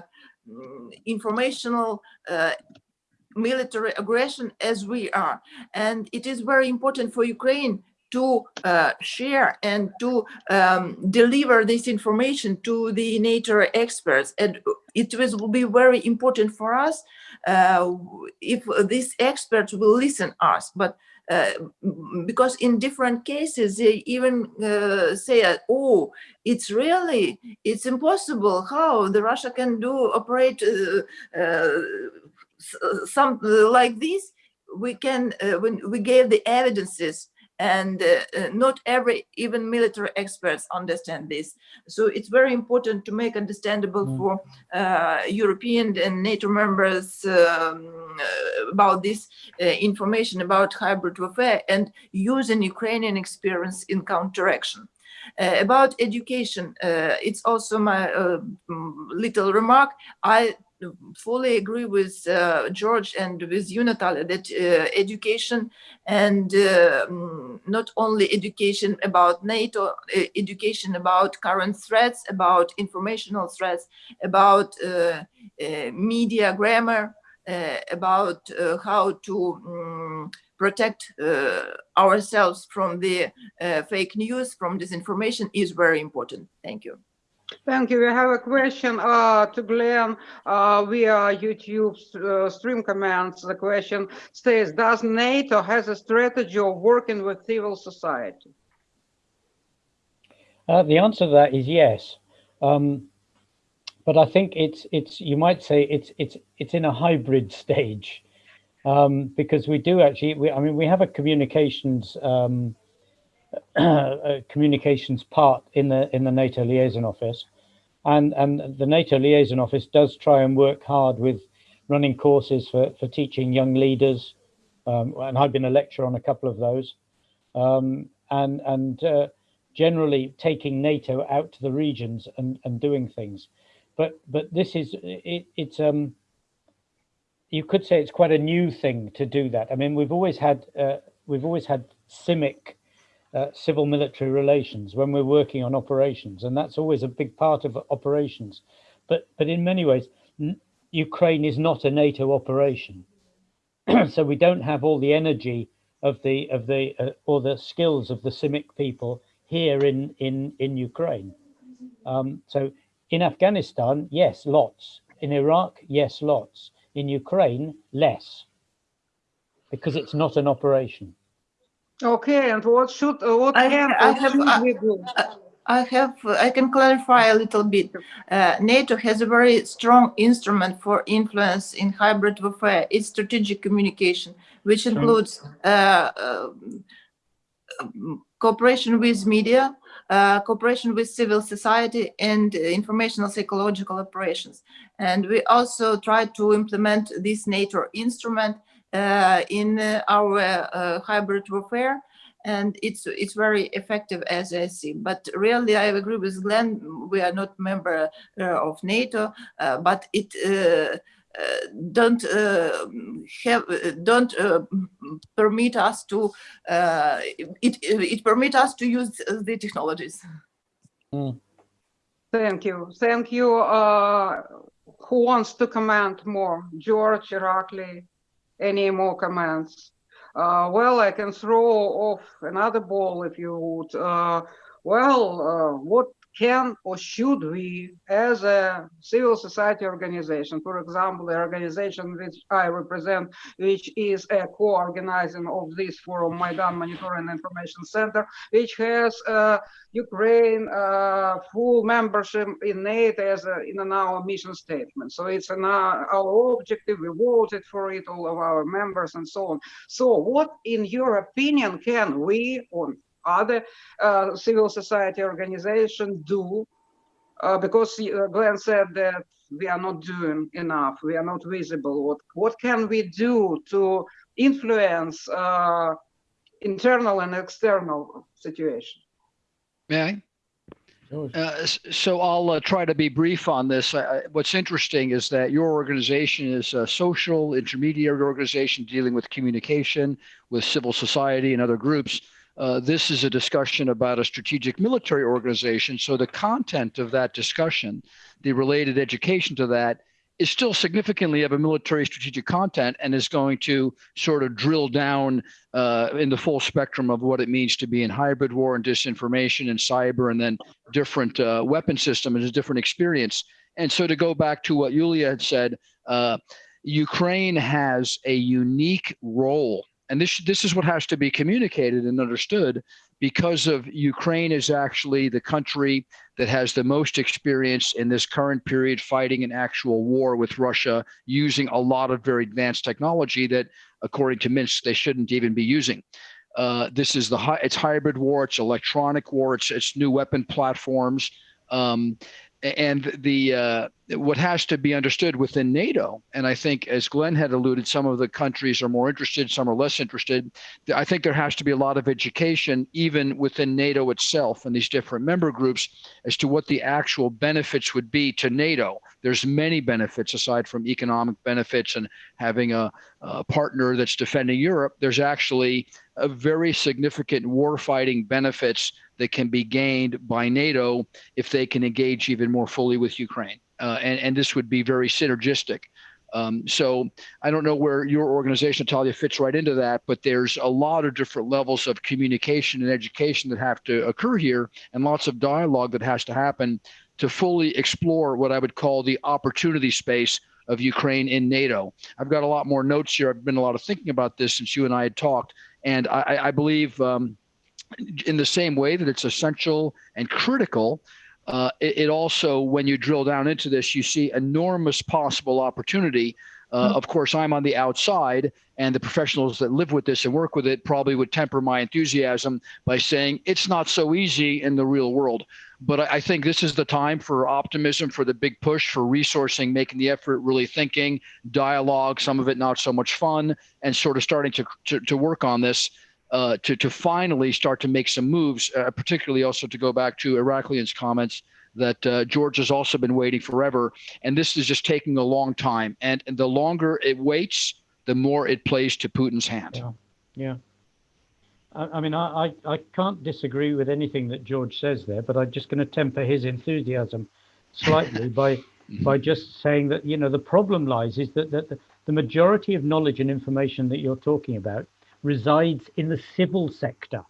informational uh, military aggression as we are and it is very important for ukraine to uh, share and to um, deliver this information to the NATO experts. And it will be very important for us uh, if these experts will listen us. But uh, because in different cases they even uh, say oh it's really it's impossible how the russia can do operate uh, uh some like this we can uh, when we gave the evidences and uh, not every even military experts understand this so it's very important to make understandable mm. for uh, european and nato members um, about this uh, information about hybrid warfare and using ukrainian experience in counteraction uh, about education, uh, it's also my uh, little remark. I fully agree with uh, George and with you, Natalia, that uh, education and uh, mm, not only education about NATO, uh, education about current threats, about informational threats, about uh, uh, media grammar, about how to um, protect ourselves from the fake news, from disinformation is very important. Thank you. Thank you. We have a question uh, to Glenn uh, via YouTube uh, stream comments. The question states, does NATO has a strategy of working with civil society? Uh, the answer to that is yes. Um, but I think it's it's you might say it's it's it's in a hybrid stage um, because we do actually we, I mean we have a communications um, communications part in the in the NATO liaison office, and and the NATO liaison office does try and work hard with running courses for for teaching young leaders, um, and I've been a lecturer on a couple of those, um, and and uh, generally taking NATO out to the regions and and doing things, but but this is it, it's um you could say it's quite a new thing to do that. I mean, we've always had uh, we've always had CIMIC uh, civil military relations when we're working on operations, and that's always a big part of operations. But but in many ways, Ukraine is not a NATO operation, so we don't have all the energy of the of the uh, or the skills of the CIMIC people here in in in Ukraine. Um, so in Afghanistan, yes, lots. In Iraq, yes, lots. In Ukraine, less, because it's not an operation. Okay, and what should, uh, what I- can, I have- should I- we do? I have, I can clarify a little bit. Uh, NATO has a very strong instrument for influence in hybrid warfare. It's strategic communication, which includes uh, um, cooperation with media, uh, cooperation with civil society, and uh, informational psychological operations. And we also try to implement this NATO instrument uh, in uh, our uh, hybrid warfare and it's it's very effective as I see. But really, I agree with Glenn. We are not member uh, of NATO, uh, but it uh, uh, don't uh, have uh, don't uh, permit us to uh, it it permit us to use the technologies. Thank you, thank you. Uh, who wants to comment more? George, Irakli, any more comments? Uh, well, I can throw off another ball if you would. Uh, well, uh, what can or should we, as a civil society organization, for example, the organization which I represent, which is a co-organizing of this forum, Maidan Monitoring Information Center, which has uh, Ukraine uh, full membership in NATO as a, in our mission statement. So it's an, uh, our objective. We voted for it, all of our members and so on. So what, in your opinion, can we or other uh, civil society organizations do? Uh, because uh, Glenn said that we are not doing enough. We are not visible. What what can we do to influence uh, internal and external situation? May I? Uh, so I'll uh, try to be brief on this. I, I- what's interesting is that your organization is a social intermediary organization dealing with communication with civil society and other groups. Uh, this is a discussion about a strategic military organization. So the content of that discussion, the related education to that, is still significantly of a military strategic content and is going to sort of drill down uh, in the full spectrum of what it means to be in hybrid war and disinformation and cyber and then different uh, weapon system and a different experience. And so to go back to what Yulia had said, uh, Ukraine has a unique role. And this, this is what has to be communicated and understood because of Ukraine is actually the country that has the most experience in this current period fighting an actual war with Russia using a lot of very advanced technology that, according to Minsk, they shouldn't even be using. Uh, this is the it's hybrid war, it's electronic war, it's it's new weapon platforms, um, and the uh, what has to be understood within NATO. And I think, as Glenn had alluded, some of the countries are more interested, some are less interested. I think there has to be a lot of education, even within NATO itself and these different member groups, as to what the actual benefits would be to NATO. There's many benefits aside from economic benefits and having a, a partner that's defending Europe. There's actually a very significant warfighting benefits that can be gained by NATO if they can engage even more fully with Ukraine. Uh, and, and this would be very synergistic. Um, so I don't know where your organization, Natalia, fits right into that, but there's a lot of different levels of communication and education that have to occur here and lots of dialogue that has to happen to fully explore what I would call the opportunity space of Ukraine in NATO. I've got a lot more notes here. I've been a lot of thinking about this since you and I had talked. And I, I believe um, in the same way that it's essential and critical, uh, it, it, also, when you drill down into this, you see enormous possible opportunity. Uh, of course, I'm on the outside, and the professionals that live with this and work with it probably would temper my enthusiasm by saying it's not so easy in the real world. But I, I think this is the time for optimism, for the big push, for resourcing, making the effort, really thinking, dialogue, some of it not so much fun, and sort of starting to, to, to work on this uh, to, to finally start to make some moves, uh, particularly also to go back to Iraklian's comments that uh, George has also been waiting forever. And this is just taking a long time. And, and the longer it waits, the more it plays to Putin's hand. Yeah. Yeah. I, I mean, I, I, can't disagree with anything that George says there, but I'm just going to temper his enthusiasm slightly by by just saying that you know the problem lies is that, that the, the majority of knowledge and information that you're talking about resides in the civil sector.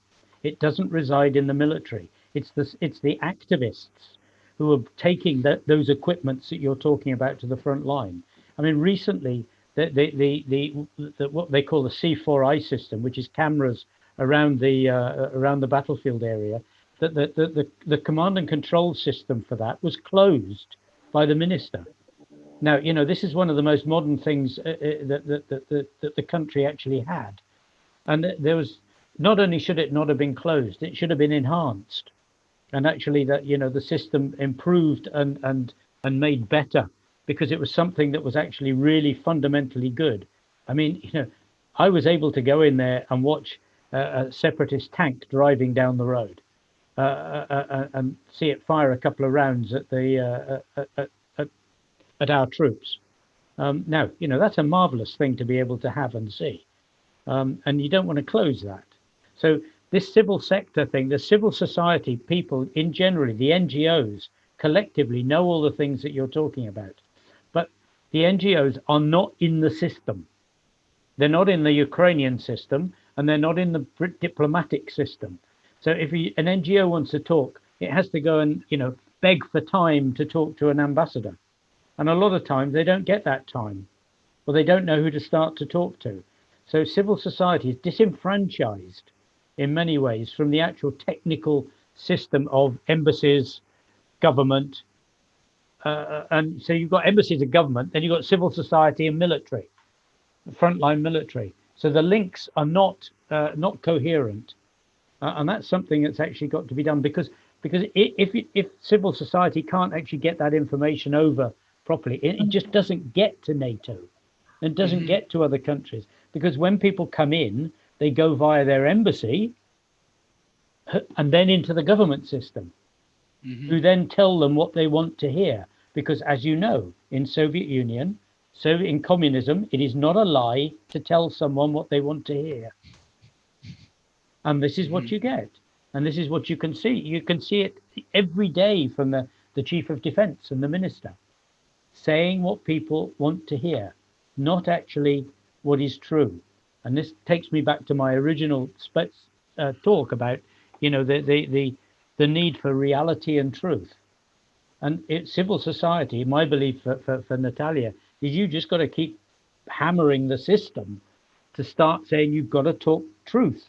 It doesn't reside in the military. It's the it's the activists who are taking the, those equipments that you're talking about to the front line. I mean, recently the the the, the, what they call the C4I system, which is cameras around the uh, around the battlefield area, that the, the the the command and control system for that was closed by the minister. Now, you know, this is one of the most modern things uh, uh, that, that, that, that the country actually had. And there was, not only should it not have been closed, it should have been enhanced. And actually that, you know, the system improved and, and, and made better because it was something that was actually really fundamentally good. I mean, you know, I was able to go in there and watch a, separatist tank driving down the road uh, uh, uh, and see it fire a couple of rounds at the uh, at, at, at, our troops. Um, now, you know, that's a marvelous thing to be able to have and see. Um, and you don't want to close that. So this civil sector thing, the civil society people in generally, the NGOs collectively know all the things that you're talking about. But the NGOs are not in the system. They're not in the Ukrainian system and they're not in the diplomatic system. So if you, an NGO wants to talk, it has to go and, you know, beg for time to talk to an ambassador. And a lot of times they don't get that time or they don't know who to start to talk to. So civil society is disenfranchised in many ways from the actual technical system of embassies, government. Uh, and so you've got embassies and government, then you've got civil society and military, frontline military. So the links are not uh, not coherent, uh, and that's something that's actually got to be done because because if if civil society can't actually get that information over properly, it, it just doesn't get to NATO, and doesn't mm -hmm. get to other countries because when people come in, they go via their embassy and then into the government system, mm -hmm. who then tell them what they want to hear. Because as you know, in Soviet Union, so in communism, it is not a lie to tell someone what they want to hear. And this is what mm -hmm. you get. And this is what you can see. You can see it every day from the, the chief of defense and the minister saying what people want to hear, not actually what is true. And this takes me back to my original uh, talk about, you know, the, the, the, the need for reality and truth. And it, civil society, my belief for, for, for Natalia, is you just got to keep hammering the system to start saying you've got to talk truth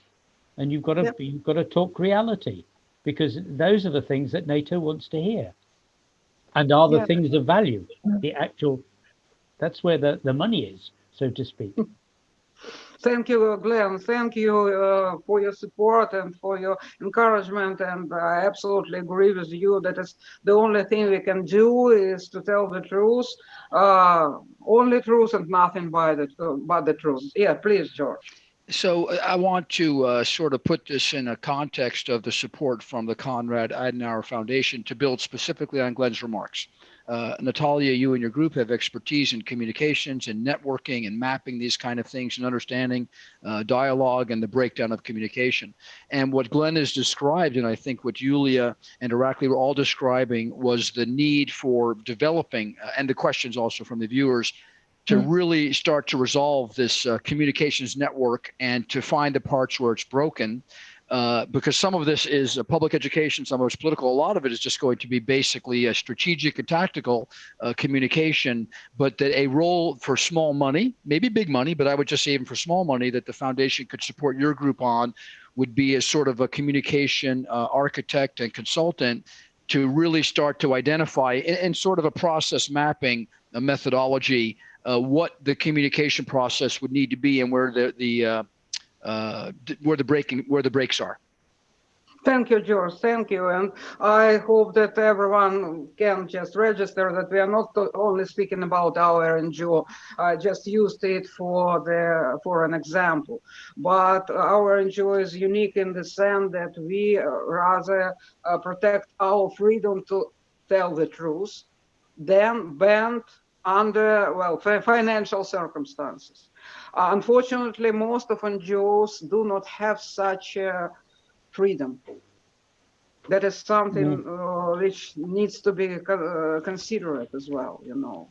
and you've got to yep. you've got to talk reality because those are the things that NATO wants to hear and are the yeah. things of value the actual that's where the the money is so to speak Thank you, Glenn. Thank you uh, for your support and for your encouragement. And I absolutely agree with you that it's the only thing we can do is to tell the truth, uh, only truth and nothing but the, uh, but the truth. Yeah, please, George. So uh, I want to uh, sort of put this in a context of the support from the Konrad Adenauer Foundation to build specifically on Glenn's remarks. Uh, Natalia, you and your group have expertise in communications and networking and mapping these kind of things and understanding uh, dialogue and the breakdown of communication. And what Glenn has described, and I think what Yulia and Irakli were all describing, was the need for developing, uh, and the questions also from the viewers, to mm. really start to resolve this uh, communications network and to find the parts where it's broken. Uh, because some of this is public education, some of it's political. A lot of it is just going to be basically a strategic and tactical uh, communication, but that a role for small money, maybe big money, but I would just say even for small money that the foundation could support your group on would be as sort of a communication uh, architect and consultant to really start to identify in, sort of a process mapping a methodology uh, what the communication process would need to be and where the the uh, uh, where the breaking where the breaks are. Thank you, George. Thank you. And I hope that everyone can just register that we are not only speaking about our NGO. I just used it for the for an example. But our NGO is unique in the sense that we rather uh, protect our freedom to tell the truth than bend under, well, financial circumstances. Uh, unfortunately, most of NGOs do not have such uh, freedom. That is something uh, which needs to be uh, considered as well, you know.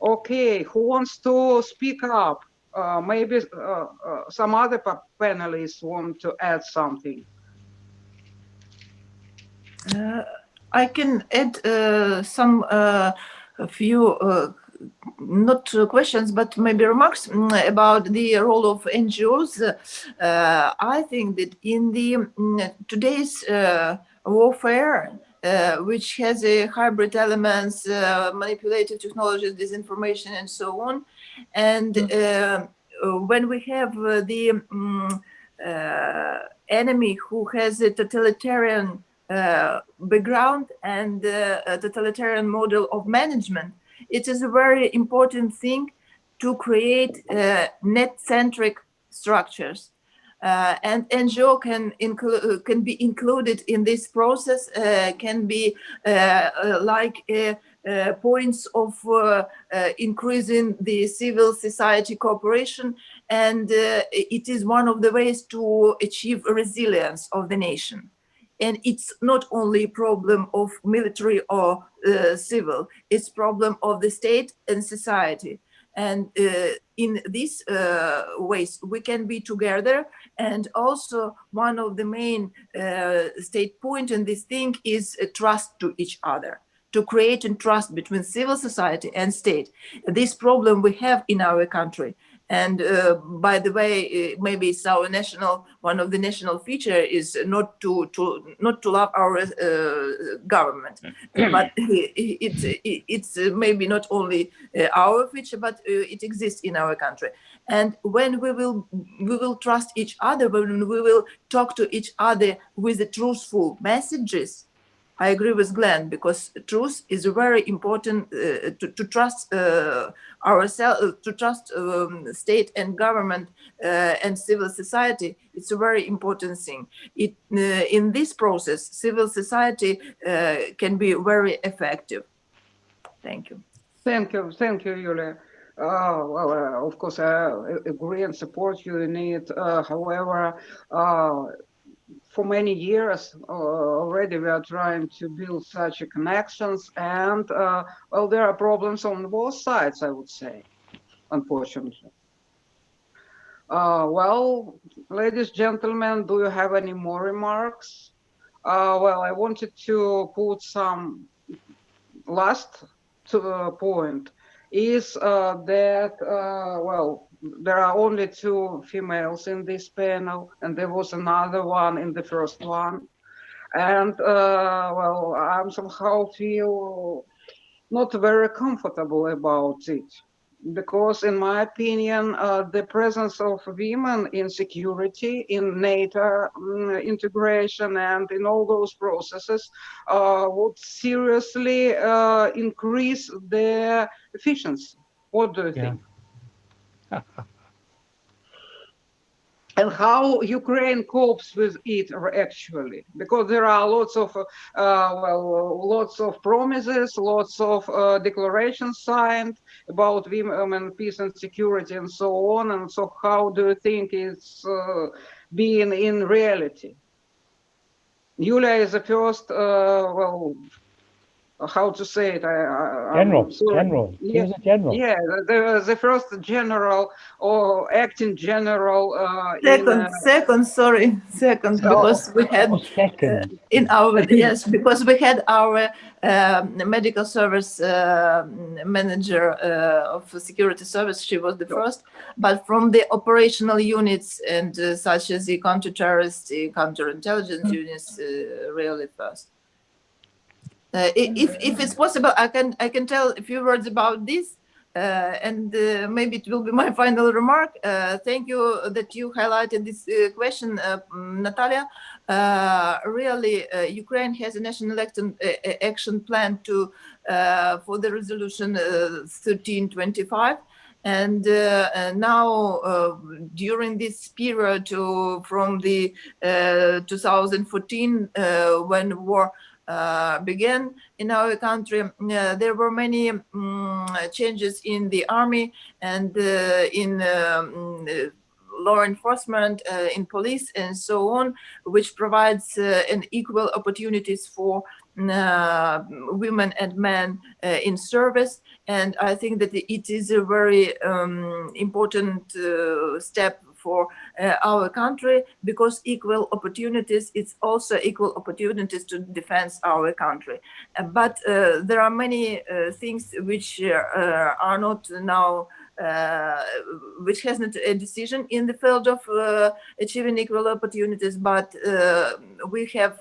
Okay, who wants to speak up? Uh, maybe uh, uh, some other panelists want to add something. Uh, I can add uh, some uh, a few uh, not uh, questions but maybe remarks mm, about the role of NGOs. Uh, I think that in the mm, today's uh, warfare, uh, which has a hybrid elements, uh, manipulative technologies, disinformation, and so on, and uh, uh, when we have the mm, uh, enemy who has a totalitarian uh, background and uh, a totalitarian model of management, it is a very important thing to create uh, net-centric structures. Uh, and NGO can can be included in this process, uh, can be uh, uh, like uh, points of increasing the civil society cooperation, and it is one of the ways to achieve resilience of the nation and it's not only a problem of military or uh, civil it's problem of the state and society. And uh, in these uh, ways we can be together. And also one of the main uh, state point in this thing is uh, trust to each other to create a trust between civil society and state. This problem we have in our country and uh, by the way, uh, maybe it's our national one of the national feature is not to to not to love our uh, government, but it's it's maybe not only uh, our feature, but uh, it exists in our country. And when we will we will trust each other, when we will talk to each other with the truthful messages, I agree with Glenn because truth is a very important uh, to, to trust uh, ourselves, to trust um, state and government uh, and civil society. It's a very important thing. It, uh, in this process, civil society uh, can be very effective. Thank you. Thank you, thank you, Yulia. Uh, well, uh, of course, I agree and support you in it. Uh, however, uh, for many years uh, already we are trying to build such connections and uh, well there are problems on both sides i would say unfortunately. Uh, well ladies and gentlemen do you have any more remarks? Uh, well i wanted to put some last to, uh, point is uh, that well there are only two females in this panel, and there was another one in the first one. And uh, well, I'm somehow feel not very comfortable about it because in my opinion, uh, the presence of women in security, in NATO um, integration and in all those processes uh, would seriously uh, increase their efficiency. What do you Yeah. think? and how Ukraine copes with it actually, because there are lots of, uh, well, lots of promises, lots of uh, declarations signed about women, peace and security and so on. And so how do you think it's uh, being in reality? Yulia is the first, uh, well, how to say it? I, I, I'm General, sorry. general. He Yeah. was a general. Yeah, the, the first general or acting general uh, in, Second, uh, second, sorry, second, Oh. because we had Oh, second. in our yes because we had our um, medical service uh, manager uh, of security service she was the first but from the operational units and uh, such as the counter-terrorist the counterintelligence units uh, really first uh, if if it's possible i can i can tell a few words about this uh, and uh, maybe it will be my final remark. Uh, thank you that you highlighted this uh, question, uh, Natalia. Really, Ukraine has a national action, action plan to for the resolution uh, 1325. And now, during this period from the uh, 2014, uh, when war uh, began in our country, uh, there were many um, changes in the army and uh, in um, law enforcement, uh, in police and so on, which provides uh, an equal opportunities for uh, women and men in service. And I think that it is a very um, important step for uh, our country because equal opportunities it's also equal opportunities to defend our country. Uh, but uh, there are many things which are not now uh, which has not a decision in the field of uh, achieving equal opportunities, but uh, we have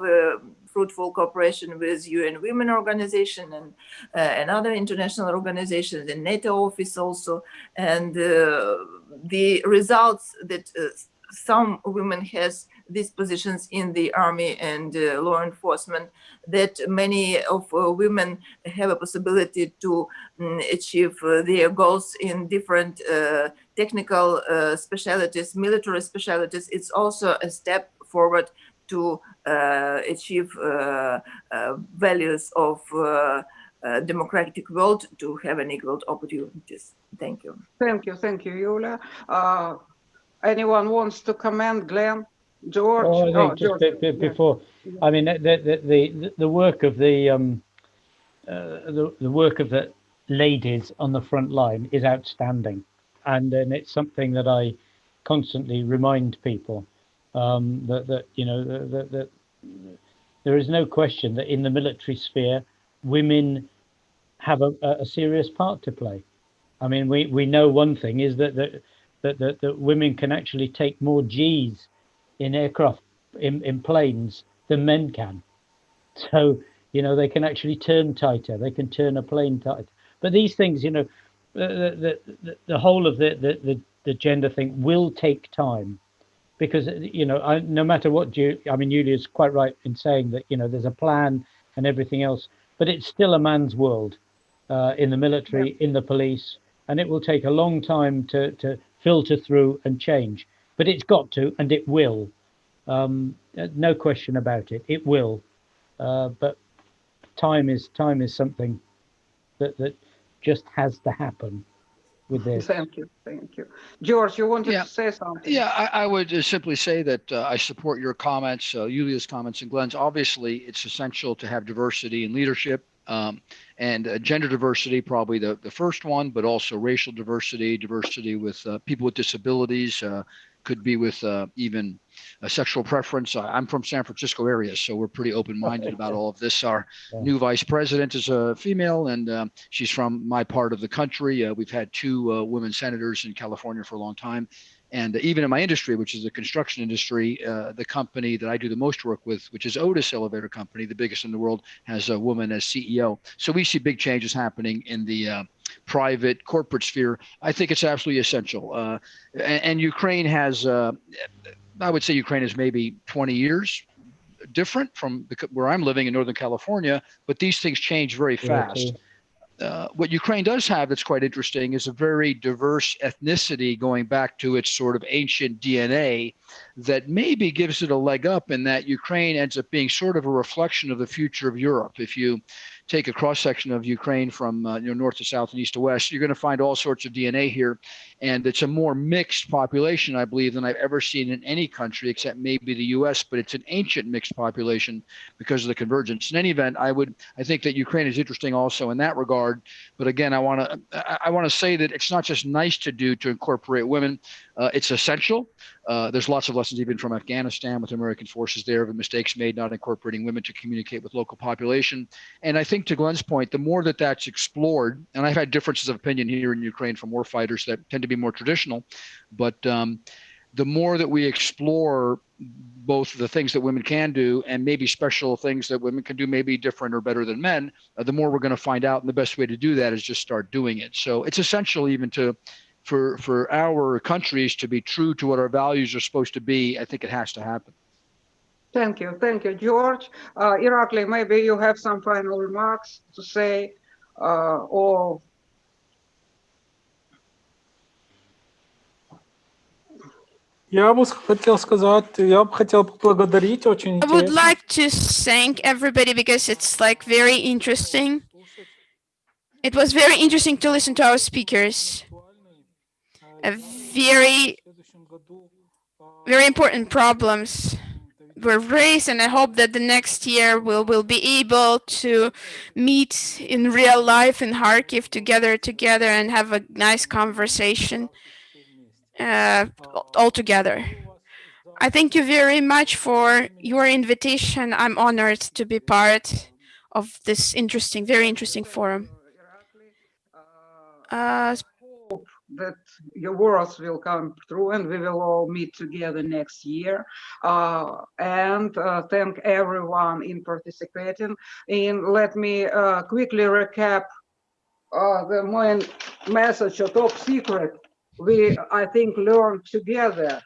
fruitful cooperation with UN Women Organization and, uh, and other international organizations and NATO office also. And uh, the results that uh, some women has these positions in the army and uh, law enforcement that many of uh, women have a possibility to um, achieve uh, their goals in different uh, technical specialties, military specialties. It's also a step forward to uh, achieve values of democratic world to have an equal opportunities. Thank you. Thank you. Thank you, Yulia. anyone wants to comment, Glenn? George? Oh, I think oh, just George. be- be- before, I mean, the, the, the, the work of the, um, uh, the, the work of the ladies on the front line is outstanding. And, and it's something that I constantly remind people um, that, that, you know, that, that, there is no question that in the military sphere, women have a, a serious part to play. I mean, we, we know one thing is that, that, that, that, that women can actually take more G's in aircraft in, in planes than men can. So, you know, they can actually turn tighter, they can turn a plane tighter. But these things, you know, the, the, the, the whole of the, the, the gender thing will take time because, you know, I, no matter what you, I mean, Julia is quite right in saying that, you know, there's a plan and everything else, but it's still a man's world uh, in the military, yeah. in the police, and it will take a long time to, to filter through and change but it's got to and it will. Um, no question about it. It will. Uh, but time is time is something that that just has to happen with this. Thank you, thank you, George. You wanted Yeah. to say something? Yeah, I, I would just simply say that uh, I support your comments, uh, Yulia's comments and Glenn's. Obviously, it's essential to have diversity in leadership um, and uh, gender diversity, probably the, the first one, but also racial diversity, diversity with uh, people with disabilities, uh, could be with uh, even a sexual preference. I, am from San Francisco area, so we're pretty open-minded about all of this. Our Yeah. new vice president is a female, and um, she's from my part of the country. Uh, we've had two uh, women senators in California for a long time. And even in my industry, which is the construction industry, uh, the company that I do the most work with, which is Otis Elevator Company, the biggest in the world, has a woman as CEO. So we see big changes happening in the uh, private corporate sphere. I think it's absolutely essential. Uh, and, and Ukraine has, uh, I would say Ukraine is maybe 20 years different from where I'm living in Northern California, but these things change very fast. Uh, what Ukraine does have that's quite interesting is a very diverse ethnicity going back to its sort of ancient DNA that maybe gives it a leg up in that Ukraine ends up being sort of a reflection of the future of Europe. If you take a cross section of Ukraine from uh, you know, north to south and east to west, you're going to find all sorts of DNA here. And it's a more mixed population, I believe, than I've ever seen in any country except maybe the US, but it's an ancient mixed population because of the convergence. In any event, I would I think that Ukraine is interesting also in that regard. But again, I want to I, I want to say that it's not just nice to do to incorporate women. Uh, it's essential. Uh, there's lots of lessons even from Afghanistan with American forces there of mistakes made not incorporating women to communicate with local population. And I think to Glenn's point, the more that that's explored, and I've had differences of opinion here in Ukraine from war fighters that tend to be more traditional, but um, the more that we explore both the things that women can do and maybe special things that women can do maybe different or better than men uh, the more we're going to find out and the best way to do that is just start doing it so it's essential even to for for our countries to be true to what our values are supposed to be i think it has to happen Thank you, thank you, George. Uh, Irakli, maybe you have some final remarks to say, uh, or Я бы хотел сказать, я бы хотел поблагодарить, очень I would интересно. like to thank everybody because it's like very interesting. It was very interesting to listen to our speakers. Very, very important problems were raised and I hope that the next year we'll, will be able to meet in real life in Kharkiv together together and have a nice conversation uh, all together. I thank you very much for your invitation. I'm honored to be part of this interesting, very interesting forum. Uh, that your words will come true and we will all meet together next year. Uh, and uh, thank everyone in participating. And let me uh, quickly recap uh, the main message of top secret. We, I think, learned together.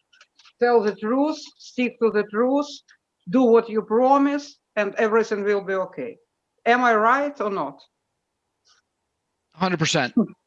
Tell the truth, stick to the truth, do what you promise, and everything will be okay. Am I right or not? Hundred percent.